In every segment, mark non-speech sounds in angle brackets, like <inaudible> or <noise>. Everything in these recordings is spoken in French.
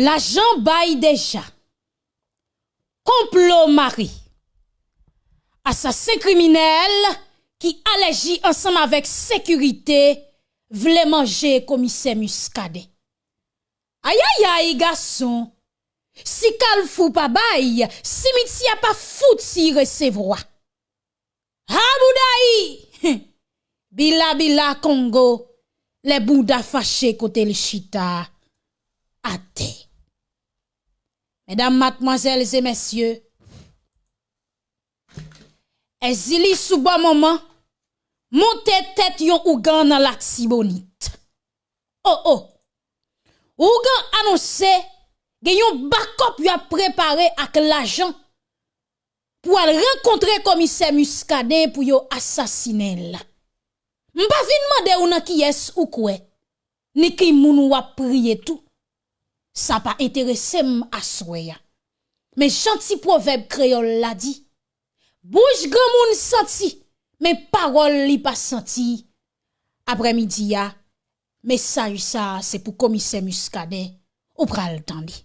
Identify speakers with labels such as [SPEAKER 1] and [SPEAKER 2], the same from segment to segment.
[SPEAKER 1] L'agent baille déjà. Complot mari. Assassin criminel qui allégit ensemble avec sécurité voulait manger commissaire muscadet. Aïe aïe aïe garçon. Si kal fou pas bail, a pas fouti recevoir. Ha boudaï. <laughs> Bila bila Congo. Les bouddha fâchés côté le chita. Ate. Mesdames, mademoiselles et messieurs, Ezili sous bon moment, montez tête yon Ougan dans la tibonite. Oh oh. Ougan annoncé yon backup yon préparé avec l'agent pour rencontrer commissaire Muscadet pour yon assassiner là. M'pa fin demander ou nan qui est ou quoi. Ni qui moun ou a prier tout. sa pa interese m aswe ya. Men chanti proveb kreol la di, bouj gran moun santi, men parol li pa santi. Apre midi ya, mesaj sa se pou komise muskade ou pral tan li.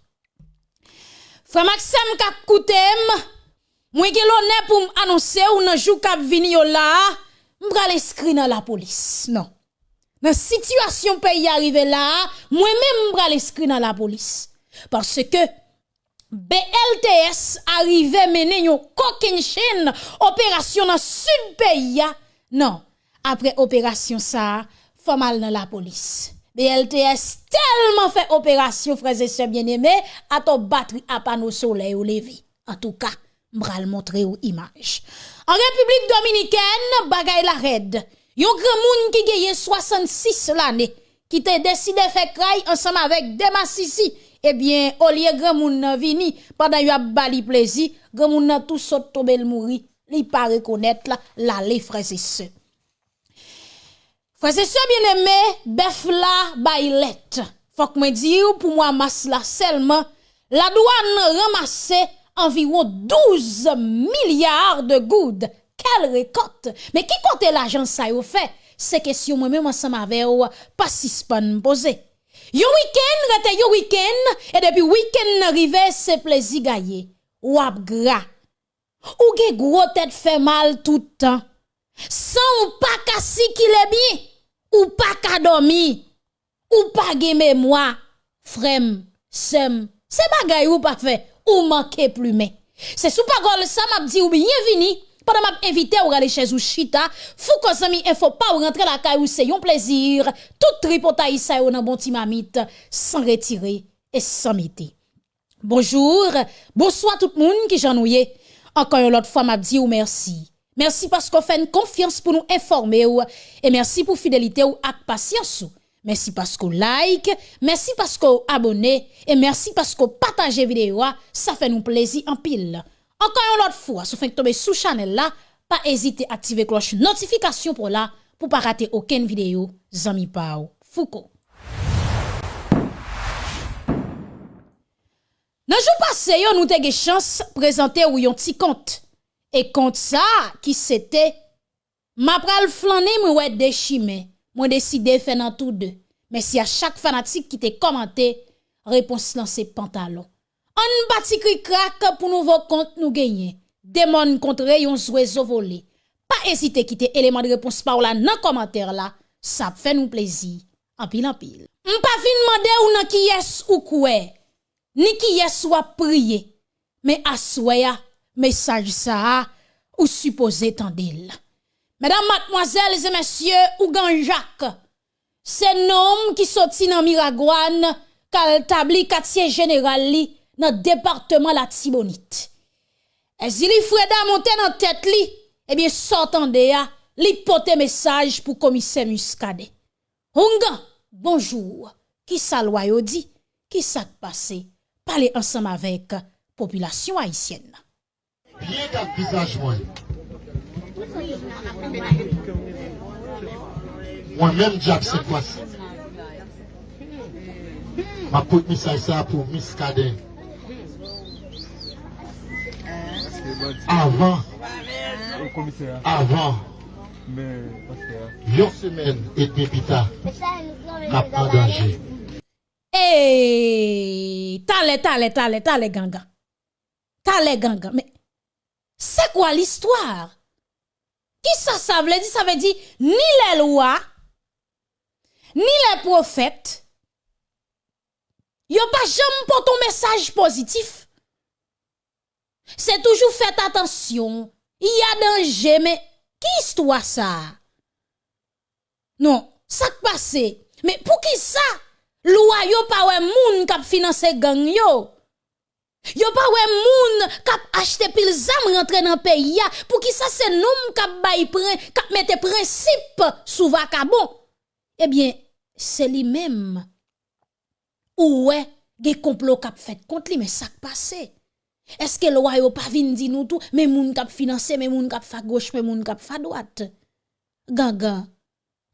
[SPEAKER 1] Fè Maxem kak koutem, mwen gen lonè pou m anonsè ou nan jou kap vini yo la, m pral eskri nan la polis. Non. Nan situasyon peyi arrive la, mwen men mbra l'eskri nan la polis. Parce ke BLTS arrive menen yon koken chen operasyon nan sud peyi ya. Nan, apre operasyon sa, fomal nan la polis. BLTS telman fe operasyon freze se bieneme, ato batri apan ou soley ou levi. En tou ka, mbra l'montre ou imaj. An Republik Dominikèn, bagay la red. Yon grand moun qui gagne 66 l'année, qui te décidé faire craille ensemble avec Demassisi. Eh bien, au lieu grand moun nan vini, pendant yon a bali plaisir, grand moun nan tout saute tomber le mouri. Li pas reconnaître la, la les frères et sœurs. Frères et sœurs bien-aimés, bœuf la bailet. Faut que me dire pour moi masse la seulement la douane ramasse environ 12 milliards de goudes. Quelle récolte! Mais qui compte l'argent ça yo fait? C'est question moi même ensemble avec ou pas si me poser. Yo week-end, rete yo week-end, et depuis week-end arrivé, c'est plaisir gagné. Ou ap gras. Ou ge gros tête fait mal tout le temps. Sans ou pas kassi qui est bien ou pas qu'à dormir, ou pas de mémoire, frem, sem, c'est bagay ou pas fait, ou manquer plus mais. C'est sous parole ça m'a dit ou bienvenue pendant m'a invité ou aller chez ou chita, fou ko zami info pas ou rentrer la caille ou c'est un plaisir, tout tripotaï ça ou bon timamite, sans retirer et sans mettre. Bonjour, bonsoir tout le monde qui j'ennuie. Encore une autre fois m'a dit ou merci. Merci parce qu'on fait une confiance pour nous informer et merci pour fidélité ou ak patience. Merci parce qu'on like, merci parce qu'on abonne et merci parce qu'on partage vidéo, ça fait nous plaisir en pile. Encore une autre fois, si vous tomber sous channel là, pas hésiter à activer cloche notification pour là pour pas rater aucune vidéo. Zami Pao Foucault. Nan jou pase yo nou te ge chans prezante ou yon ti kont. E kont sa ki sete, ma pral flanne mwen wè de chimè. Mwen deside fè nan tout de. Men si a chak fanatik ki te komante, repons lan se pantalon. an bati kri krak pou nouvo kont nou genye. Demon kontre yon zwe zo vole. Pa esite kite eleman de repons pa ou la nan komantere la, sa fè nou plezi. Anpil anpil. Mpa fin mande ou nan ki yes ou kwe, ni ki yes ou ap priye, me aswe ya, mesaj sa a, ou suppose tan del. Mesdames, mademoiselles et messieurs, Ougan Jacques, c'est nom qui sorti dans Miragouane, kal tabli quartier général li, nan departement la Tibonite. E si li Freda monte nan tèt li, ebyen sortan de ya, li pote mesaj pou komise muskade. Hongan, bonjou, ki sa lwa yo di, ki sa kpase, pale ansam avek populasyon Haitienne.
[SPEAKER 2] Rien kap visaj mwen. Mwen men Jack se kwa si. Ma kout misaj sa pou miskade. Avant, avant, une semaine et plus tard, en danger.
[SPEAKER 1] Eh, tale, tale, tale, tale, ganga. Tale, ganga. Mais, c'est quoi l'histoire? Qui ça, ça veut dire? Ça veut dire, ni les lois, ni les prophètes, yo pas jamais pour ton message positif. C'est toujours fait attention. Il y a danger, mais qui histoire ça? Non, ça passe. Mais pour qui ça? Loi yo ouais moun kap financer gang yo. Yo pas ouais moun kap acheter pile zam rentrer dans pays ya. Pour qui ça c'est nous kap bay prin, kap mette principe sous vacabon. Eh bien, c'est lui même. Ou ouais, des complot kap fait contre lui mais ça passe. Est-ce que loi yo pas vinn di nous tout, mais moun kap financer, mais moun kap fa gauche, mais moun kap fa droite.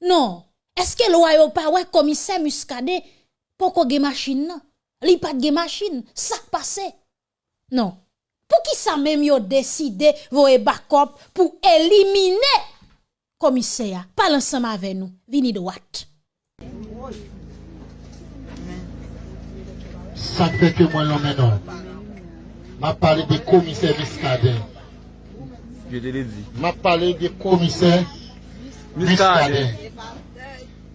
[SPEAKER 1] Non. Est-ce que loi yo pas ouais commissaire Muscadet pourquoi ge machine nan? Li pas de machine, ça passe. Non. Pour qui ça même yo décidé voye backup pour éliminer commissaire? Parle ensemble avec nous. Vini droite.
[SPEAKER 2] Que moi l'homme non. M'a parlé des commissaires Miscadin.
[SPEAKER 3] Je te l'ai dit.
[SPEAKER 2] M'a parlé des commissaires Miscadin.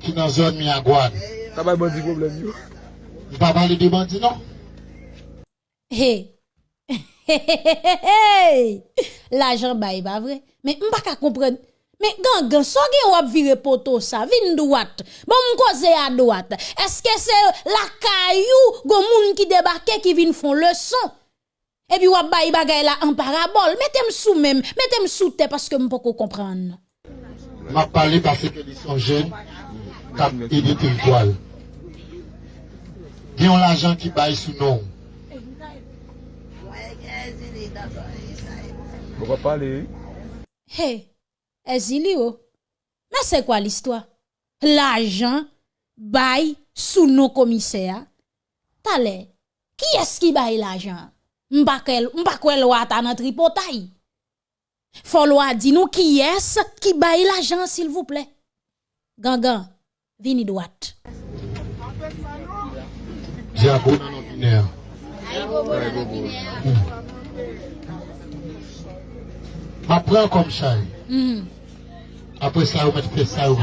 [SPEAKER 2] Qui dans zone Miagouane.
[SPEAKER 3] T'as pas bon problème yo.
[SPEAKER 2] M'a parlé de bandits non?
[SPEAKER 1] Hey. L'argent bail pas vrai. Mais m'pa ka comprendre. Mais gangan, so gen wap vire poto ça, vin droite. Bon m'koze à droite. Est-ce que c'est la caillou gon moun qui débarque qui vin font leçon? Et puis, wap bay bagay la en parabole. Mettez-moi sous même, mettez-moi sous terre parce que m'poko comprendre.
[SPEAKER 2] M'a parlé parce que ils sont jeunes, cap aidé territoire. Ils ont l'argent qui baille sous nom.
[SPEAKER 3] On va parler.
[SPEAKER 1] Hey, Ezilio, oh. mais c'est quoi l'histoire? L'argent baille sous nos commissaires. T'as. Qui est-ce qui baille l'argent? M'bakel, m'bakwel loi ta nan tripotaille. Faut loi di nous qui est-ce qui baille l'argent s'il vous plaît? Gangan, vini droite.
[SPEAKER 2] Ma prend comme ça.
[SPEAKER 1] Mhm.
[SPEAKER 2] Après ça, on fait ça ou.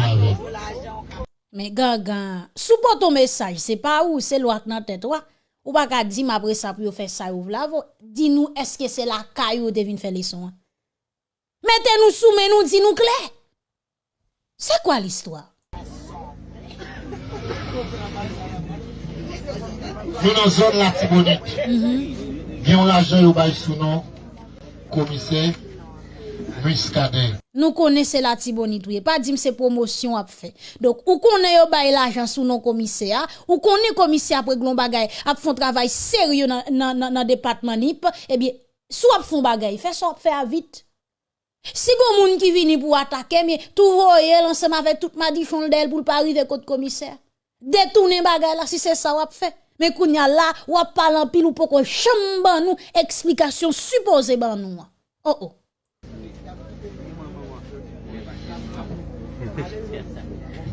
[SPEAKER 1] Mais gangan, support ton message, c'est pas où, c'est loi dans tête toi. Ou pa ka di m apre sa pou yo fè sa yo vlavo, di nou eske se la kayo devin fè leson an. Mete nou sou men nou di nou kle. Se kwa l'histoire?
[SPEAKER 2] Nou nan zon la tibonik, mhm. gen yon la jen yo bay sou nan komise, Commissaire Muscadet.
[SPEAKER 1] Nous connaissons la tibonite, oui. pas dire c'est promotion à fait. Donc, ou connaît yo bay l'argent sous nos commissaires, ou connaît commissaire après glon bagay, a font travail sérieux dans dans département NIP, eh bien, soit font bagay, fait fait à vite. Si gon moun qui vini pour attaquer, mais tout voye ensemble avec toute madichon d'elle pour pas arriver côté commissaire. Détourner bagay là si c'est ça wap fait. Mais kounya là, wap parle en pile ou poko chamban nous explication supposée ban nous. Oh oh.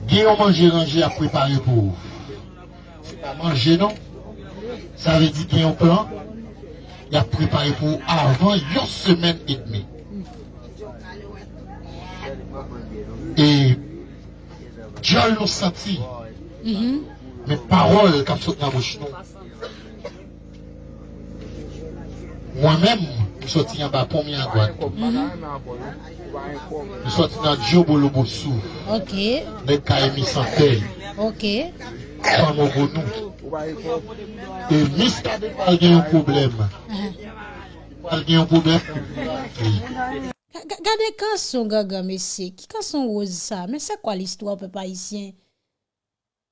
[SPEAKER 2] Gen yon manje ranger a prepare pou ou. Se pa manje non. Sa ve di gen yon plan. Ya prepare pou ou avan yon semen et demi. E diyan yon sati. Men parol kap sot nan mouch nou. Mwen men, mou soti yon ba pomi an doan. Nous sortons dans Djobo Lobosu.
[SPEAKER 1] Ok.
[SPEAKER 2] Dans Kaemi Santé.
[SPEAKER 1] Ok.
[SPEAKER 2] Dans Mogonou. Et Mista de Palgué un problème. Palgué un problème.
[SPEAKER 1] Gade kanson gaga mese, ki kanson oz sa, men se kwa l'istwa pe pa isyen?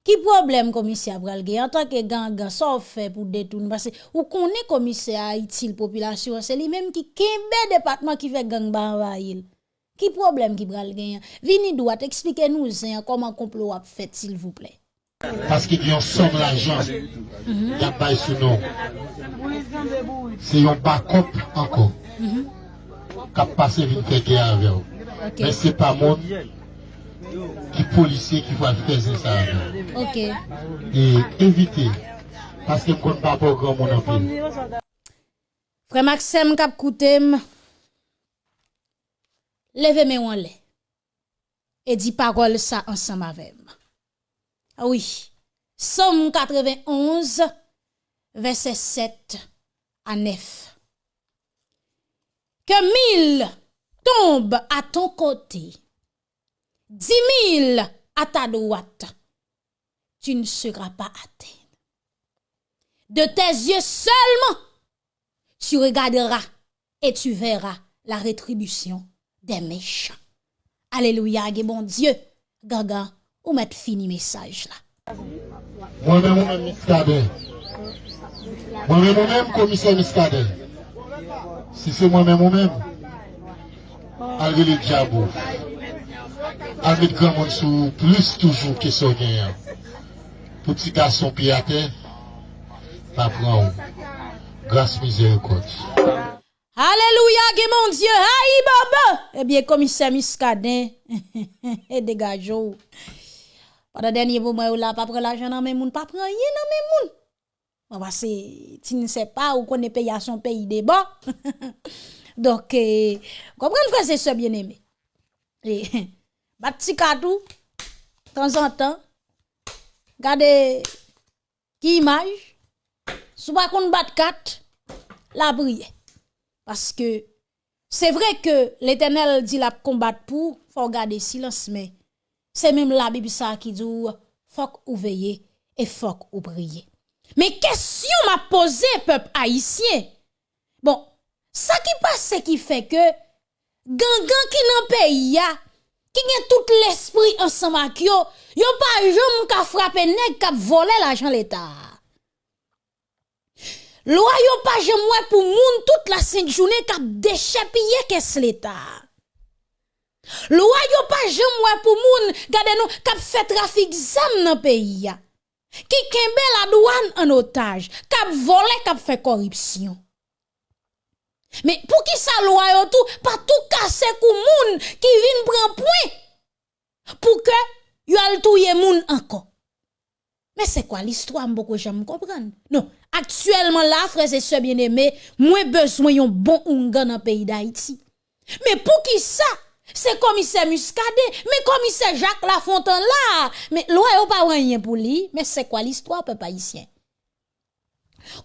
[SPEAKER 1] Ki problem komise a pral gen? An tanke ganga, sa ou fe pou detoun? Base, ou konen komise a itil populasyon, se li menm ki kembe depatman ki fe gang ba anvayil? Ki problem ki pral genyen? Vini doit, eksplike nou zen, koman komplo ap fet, s'il vous
[SPEAKER 2] plè. Paske ki yon som l'ajan, ya mhm. bay sou nou. Se yon bakop anko, kap pase vin teke avè ou.
[SPEAKER 1] Men
[SPEAKER 2] se pa moun, ki polisye ki fwa feze sa avè.
[SPEAKER 1] Ok.
[SPEAKER 2] E evite, paske kon pa pou gran moun anpil.
[SPEAKER 1] Fre Maxem kap koutem, levez moi en l'air. Et dit parole ça ensemble avec moi. Ah oui. Somme 91, verset 7 à 9. Que mille tombent à ton côté, dix mille à ta droite, tu ne seras pas atteint. De tes yeux seulement, tu regarderas et tu verras la rétribution des méchants. Alléluia, bon Dieu, gaga, ou mettre fini message là.
[SPEAKER 2] Moi-même, moi-même, Miskade. Moi-même, moi-même, commissaire Miskade. Si c'est moi-même, moi-même, avec le diable, avec grand monde sous plus toujours que son gagnant. Petit garçon pied à terre, pas prendre grâce miséricorde.
[SPEAKER 1] Alléluia, que mon Dieu, aïe baba. Eh bien, commissaire Miskadin, <laughs> et dégageons. Pendant dernier moment, là, pas prendre l'argent dans mes moun, pas prendre rien dans mes moun. Bon, parce que tu ne sais pas où qu'on est payé à son pays de bon. <laughs> Donc, euh, comprenez, frère, c'est ce bien aimé. Et, <laughs> petit cadeau, de temps en temps, regardez, qui image, sous pas qu'on bat quatre, la brille. Parce que c'est vrai que l'Éternel dit la combattre pour, faut garder silence, mais c'est même la Bible ça qui dit, faut ou veiller et faut ou prier. Mais question m'a posé peuple haïtien. Bon, ça qui passe qui fait que gangan qui n'en pays qui a tout l'esprit ensemble avec yo, yo pas jamais ka frapper nèg qui voler l'argent l'État. Loi yo pas jom pour moun toute la sainte journée ka déchapillé qu'est-ce l'État. Loi yo pas jom pour moun gade nou ka fait trafic zam dans pays. Qui kembe la douane en otage, kap volé, kap fait corruption. Mais pour qui ça loi yo tout, pas tout casser kou moun qui vin prend point pour que yo al touye moun encore. Mais c'est quoi l'histoire m'boko j'aime comprendre? Non, actuellement là frères et sœurs bien-aimés, moi besoin yon bon ungan dans pays d'Haïti. Mais pour qui ça? C'est commissaire Muscadet, mais commissaire Jacques Lafontaine là, mais loi yo pas rien pour lui, mais c'est quoi l'histoire peuple haïtien?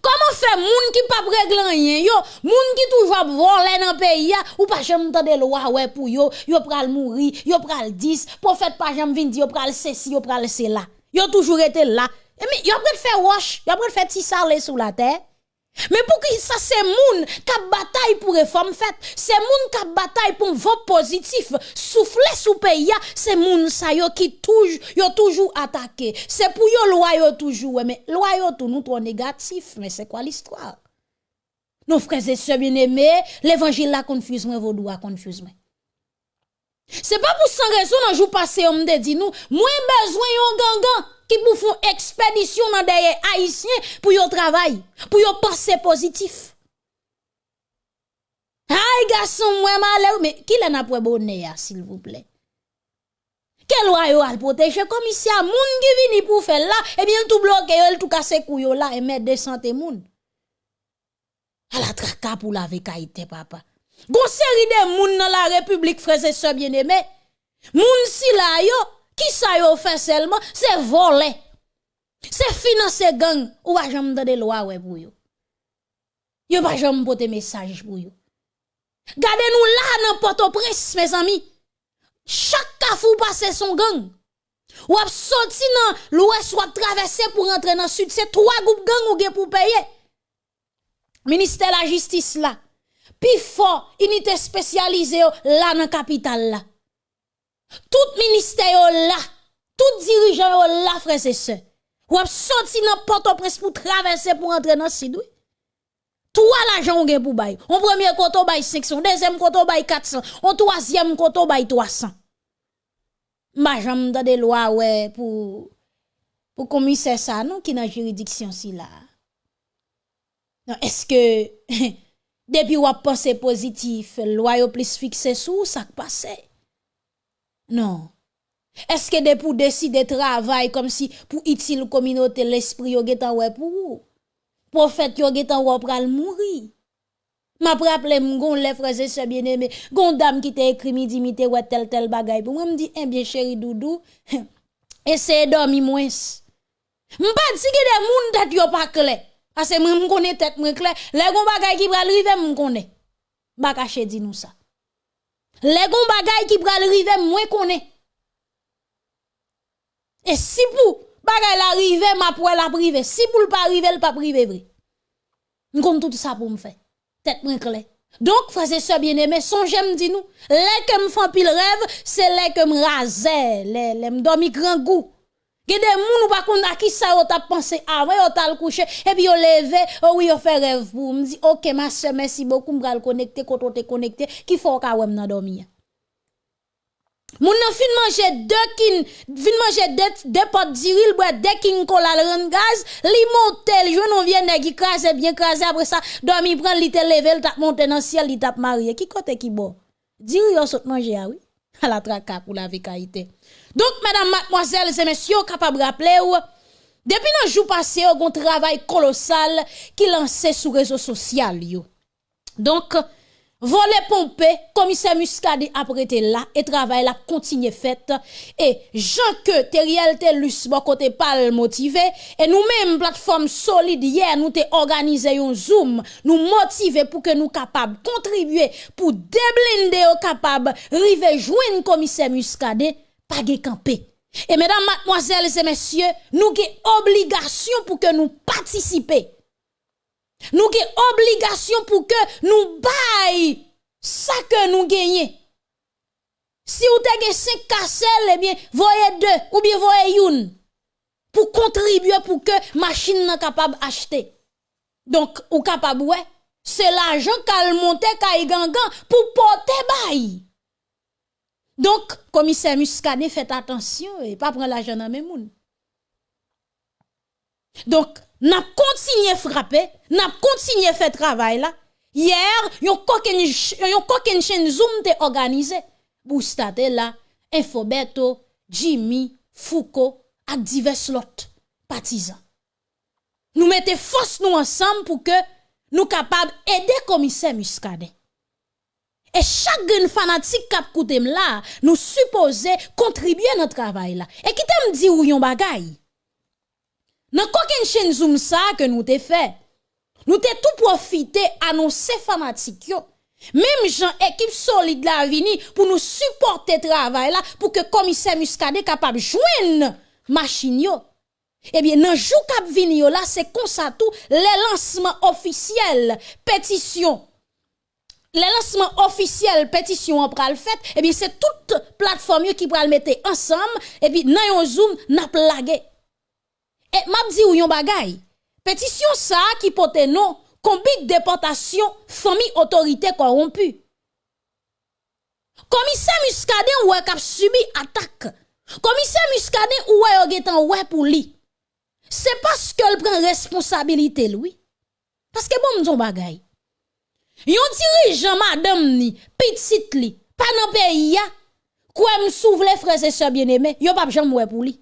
[SPEAKER 1] Comment faire moun qui pas régler rien yo, moun qui toujours voler dans pays ou pas jamais tande loi ouais pour yo, yo pral mourir, yo pral 10, prophète pas jamais vinn yo pral ceci, yo pral cela. Yo toujours été là. Et mais yo pral faire wash, yo pral faire ti salé sous la terre. Mais pour qui ça c'est moun qui bataille pour réforme faite, c'est moun qui bataille pour vote positif, souffler sous pays, c'est moun ça yo qui toujours toujours attaqué. C'est pour yo loi toujours mais loi yo tout nous trop négatif, mais c'est quoi l'histoire? Nos frères et sœurs bien-aimés, l'évangile la confuse moi vos doigts confuse moi. C'est pas pour sans raison dans jour passé on me dit nous, moins besoin yon gangan qui pour font expédition dans des haïtiens pour yon travail, pour yon penser positif. Aïe garçon moi malheur mais qui l'a pour bonnet s'il vous plaît? Quel yo al protéger a moun qui vini pour faire là et bien tout bloqué tout casser couyo là et mettre des santé moun. À la traka pour la vekaïté papa. Gon série de moun dans la République frères et sœurs bien-aimés. Moun si la yo qui ça yo fait seulement? C'est voler. C'est financer gang ou pas jamais de loi ouais pour yo. Yo pas jamais porter message pour yo. Gardez-nous là dans Port-au-Prince mes amis. Chaque kafou passe son gang. Ou ap sorti dans l'ouest ou ap pour rentrer dans le sud, c'est trois groupes gang ou gen pour payer. Ministère de la justice là. Puis fort, unité spécialisée la capitale là. Tout ministère là, tout dirigeant là, frères et sœurs. Ou ap sorti dans Port-au-Prince pour traverser pour entrer dans sud. Trois l'argent ou pour bay. On premier koto bay 500, deuxième koto bay 400, on troisième koto bay 300. Ma jambe de loi ouais pour pour commissaire ça non qui dans juridiction si là. Est-ce que <laughs> depuis ou pensé positif, loi plus fixé sous ça passe? Non. Est-ce que de pour décider travail comme si pour utile communauté l'esprit yo getan ouais pour ou? Prophète yo getan ouais pral mourir. M'a rappelé m'gon frères et sœurs bien-aimés, gon t'a écrit midi mité ouais tel tel bagay pour moi me dit eh bien chéri doudou, <laughs> essayez dormir moins. M'pa di que des moun tête yo clair. Parce que moi m'konne tête moi clair, les gon bagay qui pral rive m'konne. Ba caché di nous ça. Les gon bagay qui pral rive moi connais. Et si pour bagay la rive, ma pour la privé. Si pour pas rive, le pas privé vrai. M'konne tout ça pour me faire. Tête moi clair. Donc, frères et sœurs bien-aimés, songez me dit nous, les que me font pile rêve, c'est les que me raser, les, les me dormi grand goût. Gede moun ou pa kon a ki sa yo tap pense avant yo tal coucher et puis yo levé, oh oui yo wi fait rêve pour me dit OK ma soeur merci beaucoup m'bral connecter quand te connecté qui faut ka wèm nan dormi. Moun nan fin manje 2 kin, fin manje 2 pot diril, bwa 2 kin kola l ren gaz, li monte, li jwen on vye negi krasè, bien krasè, apre sa, dormi pren li te leve, li tap monte nan siel, li tap marye. Ki kote ki bo? Diril yo sot manje awi? <laughs> A la trakak ou la vekaite. Donc, mesdames, mademoiselles et messieurs, capable de rappeler, depuis un jour passé, on a un travail colossal qui lancé sur les réseaux sociaux. Donc, voler pompé, commissaire Muscadi a prêté là, et travail là continué fait. Et Jean que Teriel Telus, bon côté pas motivé, et nous-mêmes, plateforme solide hier, nous t'es organisé un zoom, nous motivé pour que nous capables contribuer, pour déblinder au capable, river joindre commissaire Muscade. Et mesdames, mademoiselles et messieurs, nous avons obligation pour que nous participions. Nous avons obligation pour que nous baillons ça que nous gagnons. Si vous avez 5 casselles, eh bien, voyez deux ou bien voyez une pour contribuer pour que machine soit capable d'acheter. Donc, ou capable, ouais, c'est l'argent qu'elle monte, qu'elle gangan pour porter bail. Donc, commissaire Muscadet, faites attention et pas prendre l'argent dans mes moun. Donc, n'a continué frapper, n'a continué faire travail là. Hier, yon koken chaîne Zoom te organisé pour starter là Infobeto, Jimmy, Foucault ak divers lot partisans. Nous mettons force nous ensemble pour que nous capables aider commissaire Muscadet. Et chaque fanatique qui a là, nous supposons contribuer à notre travail là. Et qui t'aime dit ou yon bagay? Nan koken chaîne zoom ça que nous te fait. Nous te tout profité annoncer fanatique yo. Même gens équipe solide la vini pour nous supporter travail là pour que commissaire Muscadet capable joindre machine yo. Eh bien, dans jou kap vini là, c'est comme ça tout, les lancements officiels, pétition, les lancements officiels pétition en pral fait et bien c'est toute plateforme qui pral mettre ensemble et puis nan yon zoom n'a plagué et m'a dit ou yon bagay pétition ça qui porte non combat déportation famille autorité corrompue. Commissaire Muscadet ou kap subi attaque. Commissaire Muscadet ou yo getan ouais pour lui. C'est parce qu'elle prend responsabilité lui. Parce que bon m'don bagay Yon dirigeant madame ni, petite li, pas dans pays ya, quoi m'souvle frères et sœurs bien-aimés, yon pas jamais pour lui.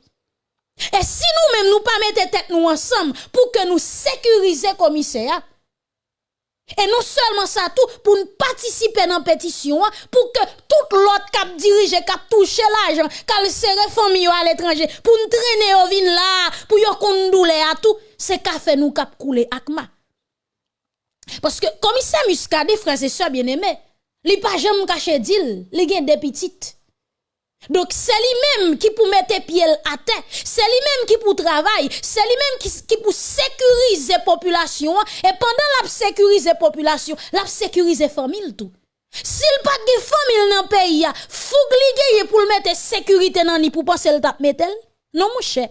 [SPEAKER 1] Et si nous-mêmes nous pas mettre tête nous ensemble pour que nous sécuriser commissaire, et non seulement ça tout, pour nous participer dans la pétition, pour que tout l'autre cap dirige, cap touche l'argent, qu'elle serre famille à l'étranger, pour nous traîner au vin là, pour yon kondoule à tout, c'est café nous cap couler akma. Parce que commissaire Muscadet, frères et sœurs bien-aimés, li pas jamais caché d'il, li gen des petites. Donc c'est lui-même qui pour mettre pied à terre, c'est lui-même qui pour travailler, c'est lui-même qui, qui pour sécuriser population et pendant la sécuriser population, la sécuriser famille tout. S'il pas de famille dans pays, faut que pour mettre sécurité dans ni pour penser le tap metel. Non mon cher.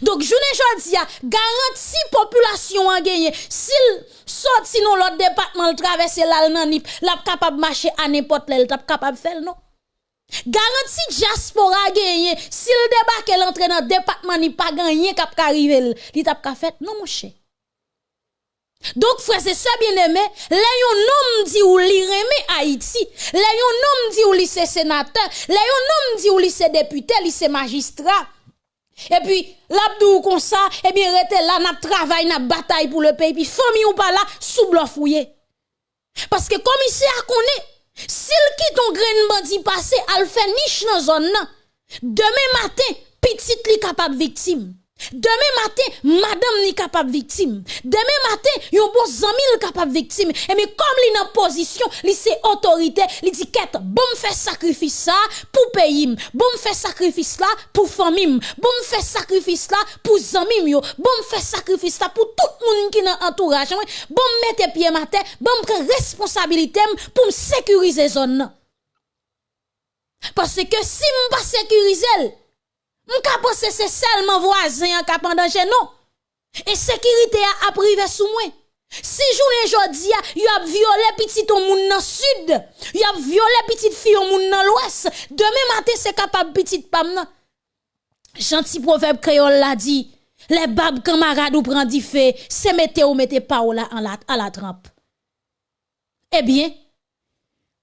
[SPEAKER 1] Donc, je ne dis garantie population en gagné. S'il sort sinon l'autre département le traverse là nanip, la capable marcher à n'importe quel tap capable faire non? Garantie diaspora gagné. S'il débarque l'entrée dans département ni pas gagné cap arriver, li tap ka fait non mon cher? Donc, frère, c'est ça bien aimé. Là, yon homme dit ou li remet Haïti. Là, yon homme dit ou li c'est sénateur. Là, yon homme dit ou li c'est député, li c'est magistrat. Et puis, l'abdou comme ça, eh bien, rete là, n'a travail, n'a bataille pour le pays. Puis, famille ou pas là, sous fouillé. Parce que commissaire connaît, s'il quitte ton grain bandit passé, al fait niche dans zone. Demain matin, petite li capable victime. Demain matin, madame ni capable victime. Demain matin, yon bon zami capable victime. Et mais comme li nan position, li autorité, li dit bon fait sacrifice ça pour pays, bon fait sacrifice là pour famille, bon fait sacrifice là pour zami yo, bon fait sacrifice là pour tout monde qui dans entourage, bon mettre pied matin, bon prendre responsabilité pour sécuriser zone. Parce que si m'pas sécuriser, M'ka pense c'est seulement voisin qui pendant chez nous. Et sécurité a privé sous moi. Si journée jodi a, y a violé petit au monde dans sud, y a violé petite fille au monde dans l'ouest. Demain matin c'est capable petite pam nan. Gentil proverbe créole l'a dit, les babes camarades ou prend du fait, c'est mettez ou mettez pas là en la, à la trempe. Eh bien,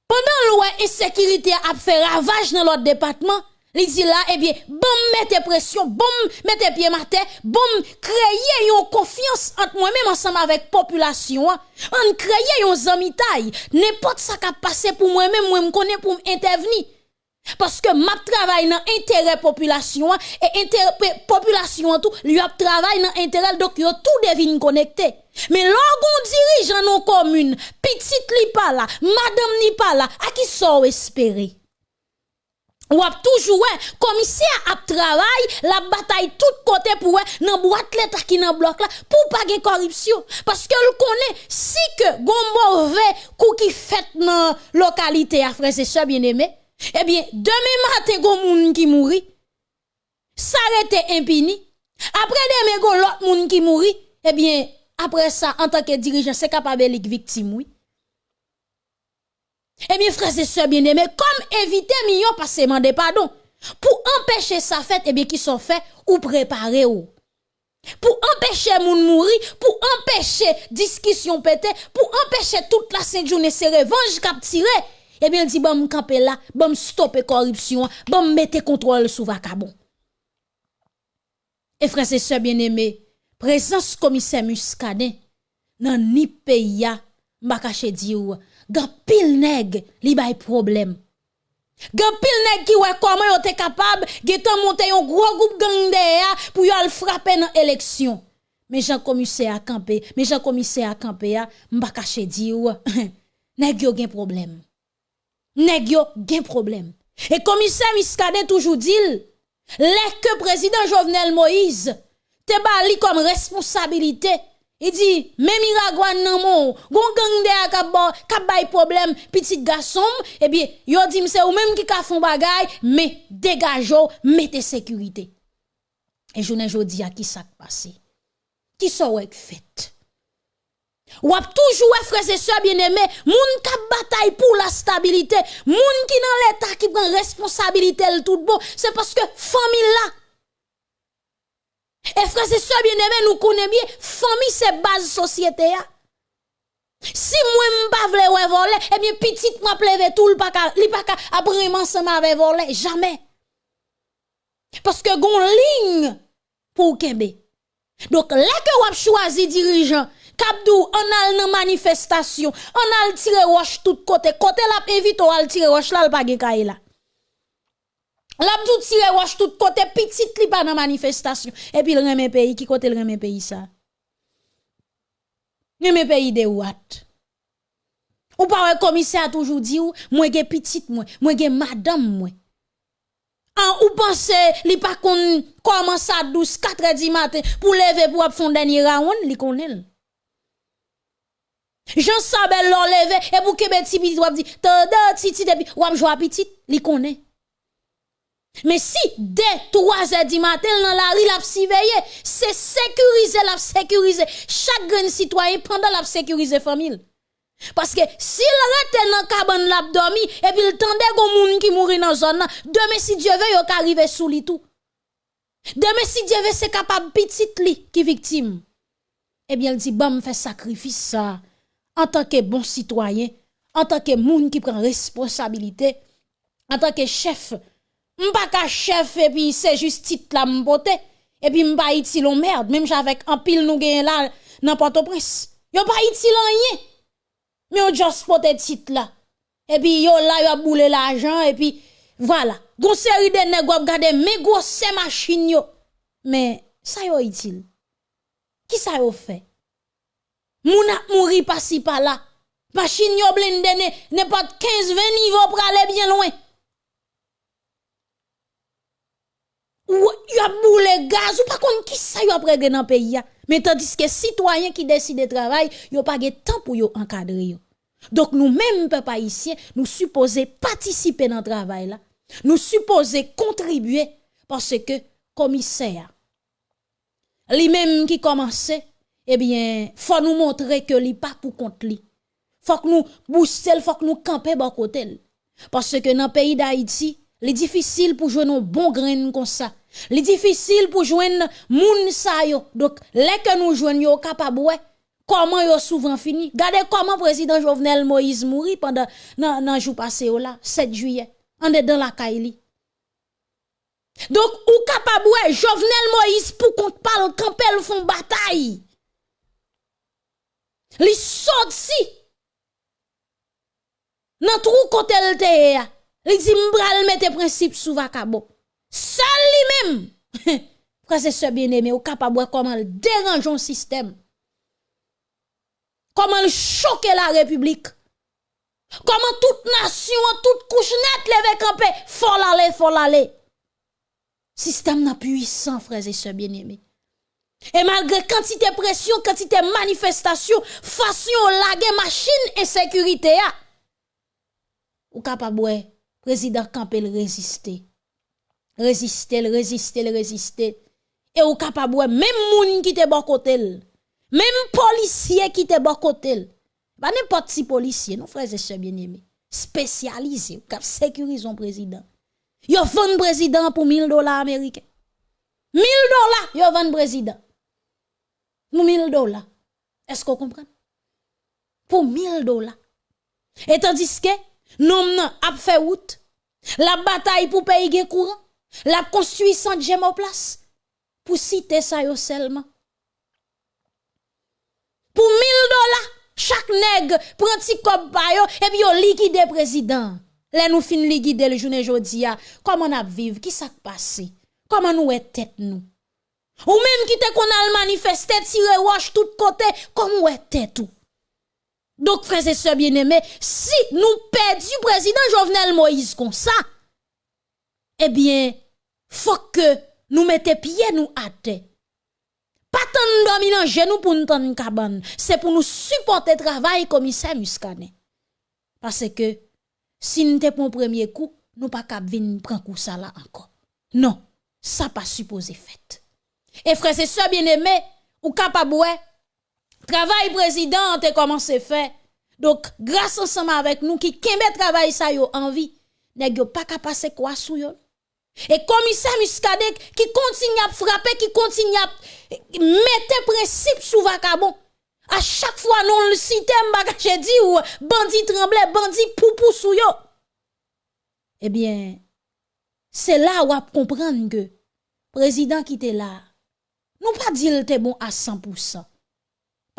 [SPEAKER 1] pendant loi insécurité a fait ravage dans l'autre département, Li dit là, eh bien, bon, mettez pression, bon, mettez pied matin, bon, créer une confiance entre moi-même ensemble avec population, on créer une zamitaille, n'importe ça qui a passé pour moi-même, moi, me connais pour intervenir. Parce que ma travail dans intérêt population et intérêt population tout, lui a travail dans intérêt donc yo tout devine connecté. Mais lorsqu'on dirige dans commune, petite li pas là, madame ni pas là, à qui sont espérer? Ou ap toujours commissaire a travail la bataille tout côté pour nan boîte l'état qui nan bloc là pour pas de corruption. Parce que le connaît si que gon mauvais coup qui fait dans localité à frère c'est ça bien aimé eh bien demain matin gon moun qui mouri s'arrêter impini après demain gon l'autre moun qui mouri eh bien après ça en tant que dirigeant c'est capable de victime oui eh bien, frères et sœurs bien-aimés, comme éviter millions passer demander pardon, pour empêcher ça fait, eh bien, qui sont faits ou préparer ou. Pour empêcher moun mourir, pour empêcher discussion pété, pour empêcher toute la sainte journée se revanche cap tirer, eh bien, il dit, bon, camper là, bon, stopper corruption, bon, mettre contrôle sous vacabon. Et frères et sœurs bien-aimés, présence commissaire Muscadet, dans ni pays, m'a caché dire, Gan pil nèg li bay problème. Gan pil nèg qui ouais comment yo te capable getan monter un gros groupe gang derrière pour yo al frapper dans élection. Mais Jean commissaire campé, mais Jean commissaire campé a m'pa caché di ou <laughs> nèg yo gen problème. Nèg yo gen problème. Et commissaire Miskade toujours dit les que président Jovenel Moïse te bali comme responsabilité il dit, même Miragwan nan mon, gon gang de problème, petit garçon, eh bien, yo dit c'est ou même qui ka font bagay, mais dégageons, mettez sécurité. Et je ne jodi a qui ça passé. Qui ça ou fait? Ou ap toujours frères et sœurs bien-aimés, moun kap bataille pour la stabilité, moun qui dans l'état qui prend responsabilité le tout bon, c'est parce que famille là et frère, c'est ça bien aimé, nous connaissons bien, famille c'est base société. Si moi m'pa vle ouais voler, eh bien petite m'a pleve tout, pas ka, li pas après ensemble voler, jamais. Parce que gon ligne pour kembe. Donc là que wap choisi dirigeant, Kabdou, on a une manifestation, on a tiré roche tout côté, côté la invite on a tiré roche là, le pas là. L'abdou tire wash tout côté petit li pas dans manifestation et puis le remet pays qui côté le remet pays ça? Remet pays de what? Ou pas commissaire toujours dit ou moi ge petite moi, moi madame moi. En ou pense li pas kon commence à 12 4 du matin pour lever pour faire dernier round li connaît. Jean Sabel l'on levé et pour que petit petit doit dire tanda titi depuis ou joie petit li connaît. Mais si dès 3 heures du matin dans la rue la surveiller, c'est sécuriser la sécuriser chaque grand citoyen pendant la famille. Parce que s'il rete dans cabane la dormi et puis il tendait gon moun qui mourit dans zone demain si Dieu yo arriver sous li tout. Demain si Dieu veut c'est capable petite li qui victime. eh bien, il dit, bon, fait sacrifice ça, en tant que bon citoyen, en tant que moun qui prend responsabilité, en tant que chef, Mpa ka chef epi se just tit la mpote. Epi mpa iti lon merde. Mem javek an pil nou gen la nan Port-au-Prince. Yo pa iti lan ye. Me yo just pote tit la. Epi yo la yo boule la ajan. Epi voilà. Gon seri de neg wap gade me gwo se machin yo. Men sa yo itil. Ki sa yo fe? Moun ap mouri pasi pa la. Machin yo blende ne, ne pat 15-20 nivou prale bien loin. Ou y a boule gaz ou pas kon qui ça yo après dans pays ya? Mais tandis que citoyens qui décident de travailler, yo pas de temps pour encadrer. Donc nous mêmes peuple haïtien, nous supposons participer dans le travail. Nous supposons contribuer parce que commissaire lui-même qui commençait eh bien, faut nous montrer que li pas pour compte li. Faut que nous booster, faut que nous camper bon. Parce que dans le pays d'Haïti, c'est difficile pour jouer un bon grain comme ça. C'est difficile pour joindre moun sa yo. Donc, les que nous jouons yo capable comment yo souvent fini? Regardez comment président Jovenel Moïse mourit pendant nan, nan jour passé là, 7 juillet. On est dans la Kaili. Donc, ou capable Jovenel Moïse pour qu'on parle quand elle font bataille. Li sorti. Nan trou kote l te ya. Li dit m'bral mette principe sous vakabo. Seul lui-même. Frère <laughs> c'est bien-aimé, ou capable comment le dérange un système. Comment le choquer la République. Comment toute nation, toute couche net leve campé, faut l'aller, faut l'aller. Système n'a puissant, frères et sœurs bien-aimés. Et malgré quantité de pression, quantité de manifestation, façon laguer machine et sécurité, ou capable, président Campbell résister. Résister, résister, résister. Et ou capable, même moun qui te bon côté, même policier qui te bon côté, pas n'importe si policier, non frères et sœurs bien-aimés, spécialisé, cap sécuriser son président. Yo vend président pour 1000 dollars américains. 1000 dollars, yo vend président. Pour 1000 dollars. Est-ce qu'on comprend? Pour 1000 dollars. Et tandis que, Nom nan ap fait route. La bataille pour pays gen courant. La construit construisante j'aime en place. Pour citer ça yo seulement. Pour 1000 dollars, chaque nègre prend petit cop et puis yo liquide président. Là nous fin liquide le journée jodi Comment on a vivre? Qui s'est passé? Comment nous est tête nous? Ou même qui te qu'on a manifesté, tiré roche tout côté, comment est tête tout? Donc, frères et sœurs bien-aimés, si nous perdons président Jovenel Moïse comme ça, eh bien, faut que nous mettions pieds nous à terre. Pas tant dominant genou pour nous tendre cabane, c'est pour nous supporter le travail commissaire Muscadet. Parce que si nous te un premier coup, nous pas venir prendre coup ça là encore. Non, ça pas supposé fait. Et frère, et sœurs bien-aimés, ou capable travail président te commencé faire. Donc, grâce ensemble avec nous qui kembe travail ça yo envie, nèg yo pas capable passer quoi sou yo. Et commissaire Muscadet qui continue à frapper, qui continue à mettre principe sous vacabon. À chaque fois, nous le citons, j'ai dit, ou bandit tremblé, bandit poupou sou yo. Eh bien, c'est là où on comprendre que président qui était là, nous pas dire était bon à 100%.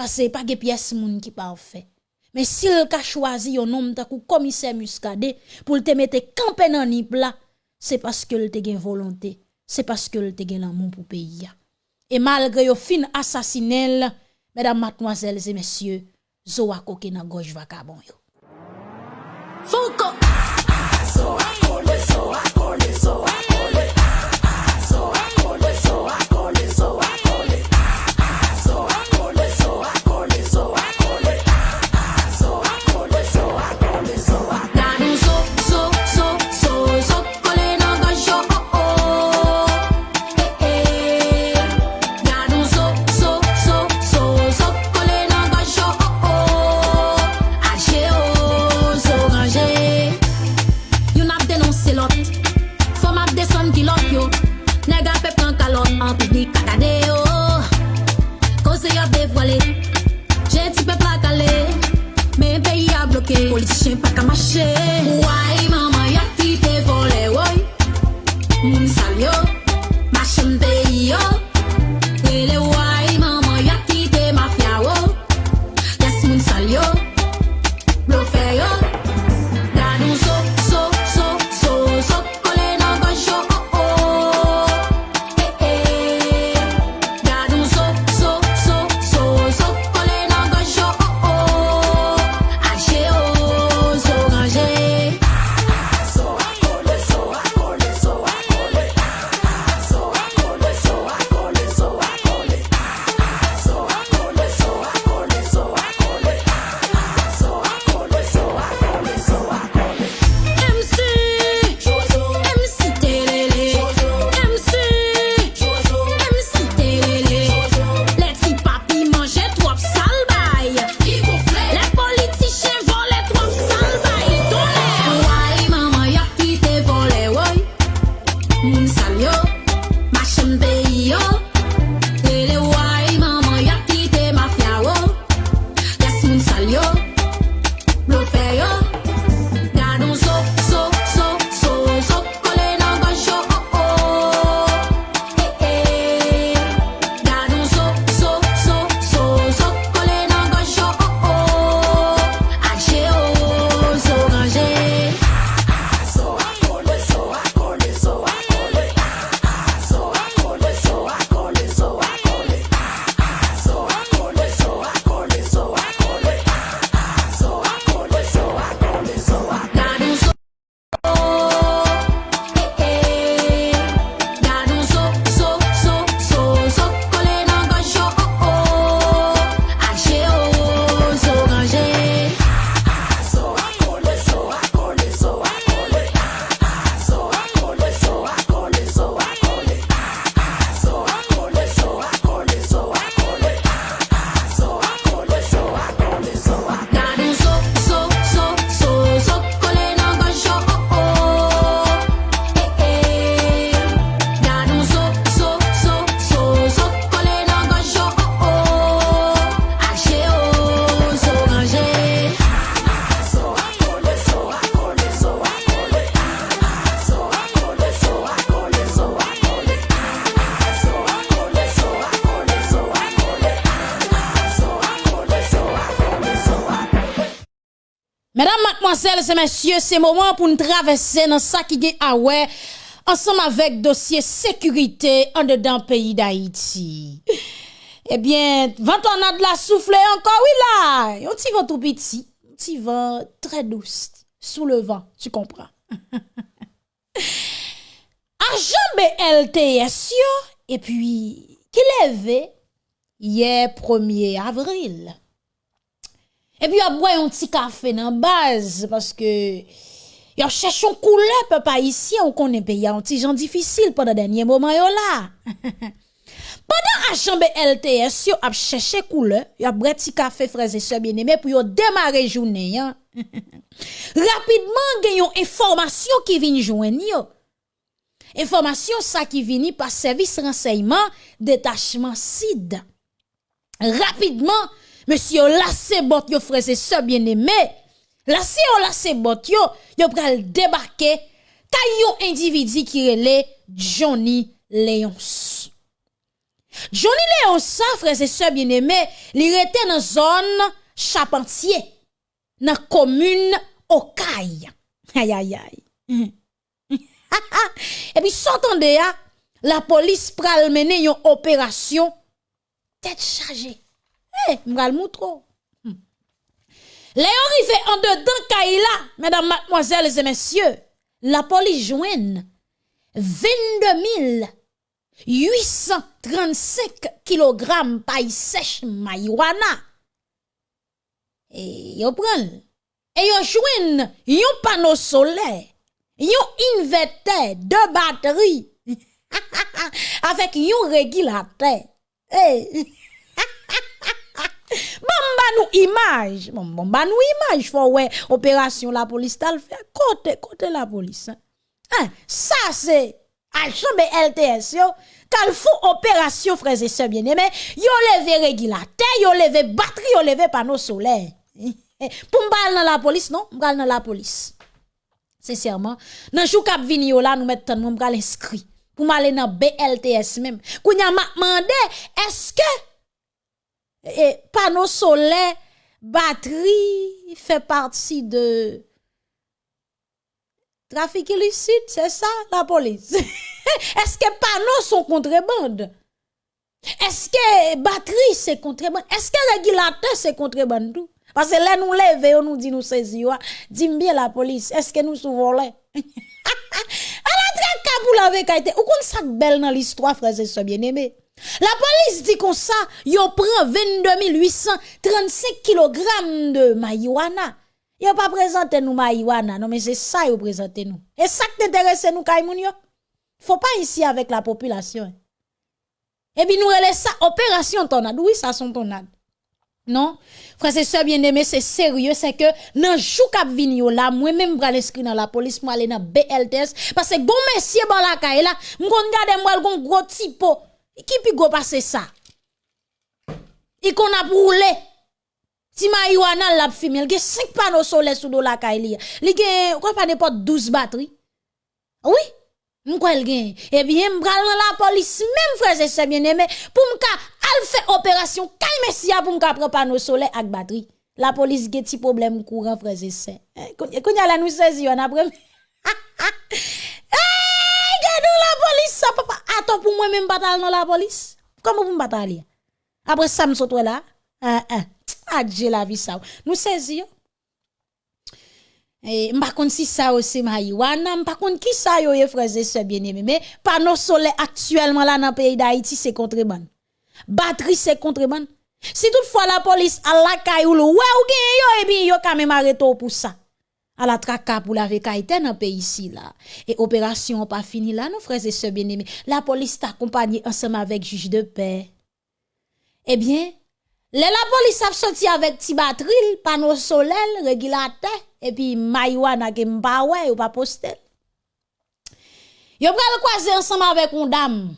[SPEAKER 1] Parce que pas de pièce moun qui parfait. Mais s'il a choisi un homme comme commissaire Muscadet pour te mettre campé dans nip là, c'est parce que te gen volonté, c'est parce que te gen l'amour pour pays. Et malgré yo fin assassinel, mesdames, mademoiselles et messieurs, Zoa koke nan gauche vacabon yo. Foucault! Messieurs, c'est moment pour nous traverser dans ça qui est ouais, ensemble avec dossier sécurité en dedans pays d'Haïti. Eh bien, vent on a de la souffler encore, oui là. Un petit vent tout petit, un très douce, sous le vent, tu comprends. <laughs> Agent BLTS, et puis, qui levé hier 1er avril? epi yo boy yon ti kafe nan baz, paske yo chèchon <laughs> koule pe pa isi, ou konen pe yon ti jan difisil pa da denye mouman yo la. Padan a chanbe LTS, yo ap chèche koule, yo ap bre ti kafe freze se bieneme, pou yo demare jounen yon. <laughs> Rapidman gen yon informasyon ki vin jwen yo. Informasyon sa ki vini pa servis renseyman detachman SID. Rapidman, monsieur lassé bot yo frère et sœurs bien-aimé. Lassé yo lassé bot yo, yo pral débarquer individu qui relè Johnny Léons. Johnny Léons ça frère et sœurs bien-aimé, li rete dans zone Charpentier, dans commune Okaï. Aïe aïe aïe. <laughs> Et puis, s'entendez, ya, la police pral mener une opération tête chargée. Eh, m'gal moutro. Hmm. En dedans Kaila, mesdames, mademoiselles et messieurs, la police joigne 22 835 kg paille sèche marijuana. Et yo prend. Et yo joigne yon panneau solaire yon inverter de batterie <laughs> avec yon régulateur. Hey. Nous image. Bon, bon, bah nous image. Faut ouais, opération la police t'a fait. Côté, côté la police. Hein? hein ça c'est agent LTS yo. Quand faut opération, frères et sœurs bien-aimés, yo levé régulateur, yo levé batterie, yo levé panneau solaire. <laughs> Pour m'bal dans la police, non? M'bal dans la police. Sincèrement, dans jou kap vini yo là nous mettons mon bral inscrit pour m'aller dans BLTS même. Kounya m'a demandé est-ce que et panneau solaire batterie fait partie de trafic illicite, c'est ça la police. <laughs> est-ce que panneaux sont contrebande? Est-ce que batterie c'est contrebande? Est-ce que régulateur c'est contrebande tout? Parce que là, nous levons, on nous dit nous saisir. Dis bien la police, est-ce que nous souvent là? A la traque pour la vekaïté. Ou qu'on ça belle dans l'histoire, frères et sœurs bien-aimés? La police dit comme ça, yon prend 22 835 kg de marijuana. Yon pas présenté nous marijuana, non, mais c'est ça yon présente nous. Et ça qui t'intéresse nous, Kaimoun yo? Faut pas ici avec la population. Et puis nous relève ça, opération tornade. Oui, ça son tornade. Non? Frère et sœurs bien-aimés, c'est sérieux, c'est que dans jou k'ap vini là, moi même bral inscrit dans la police, moi aller dans BLTS parce que bon monsieur bon la caille là, m'gon gade moi gon gros typo. Ki pi go pase sa? I kon ap roule. Ti marijuana l ap fime. L gen 5 pano sole sou do la ka e li. Li gen, kwa pa ne pot 12 batri? Oui, mwen kwa el gen. Ebyen, mbral nan la polis, mwen freze se bieneme, pou mka al fe operasyon kalme siya pou mka pre pano sole ak batri. La polis gen ti problem kouran freze se. Eh, Koun ya la nou sezi yon apre. Ha <laughs> ha ha. Gardons la police ça papa. Attends pour moi même bataille dans la police. Comment vous bataille? Après ça me saute là. Hein hein. Adje la vie ça. Nous saisi et m'pa kon si ça aussi marijuana, m'pa kon qui ça yo frères et sœurs bien-aimés, mais panneau solaire actuellement là dans le pays d'Haïti c'est contrebande. Batterie c'est contrebande. Si toutefois la police a la caillou ouais ou gen yo et puis yo quand même arrêté pour ça. À la traka pour la vekaïté dans pays ici là. Et opération pas fini là, nos frères et sœurs bien-aimés. La police t'accompagne ensemble avec juge de paix. Eh bien, la police a sorti avec ti batterie, panneau solaire, régulateur et puis que m'pa ouais ou pas poster. Yo pral croiser ensemble avec une dame.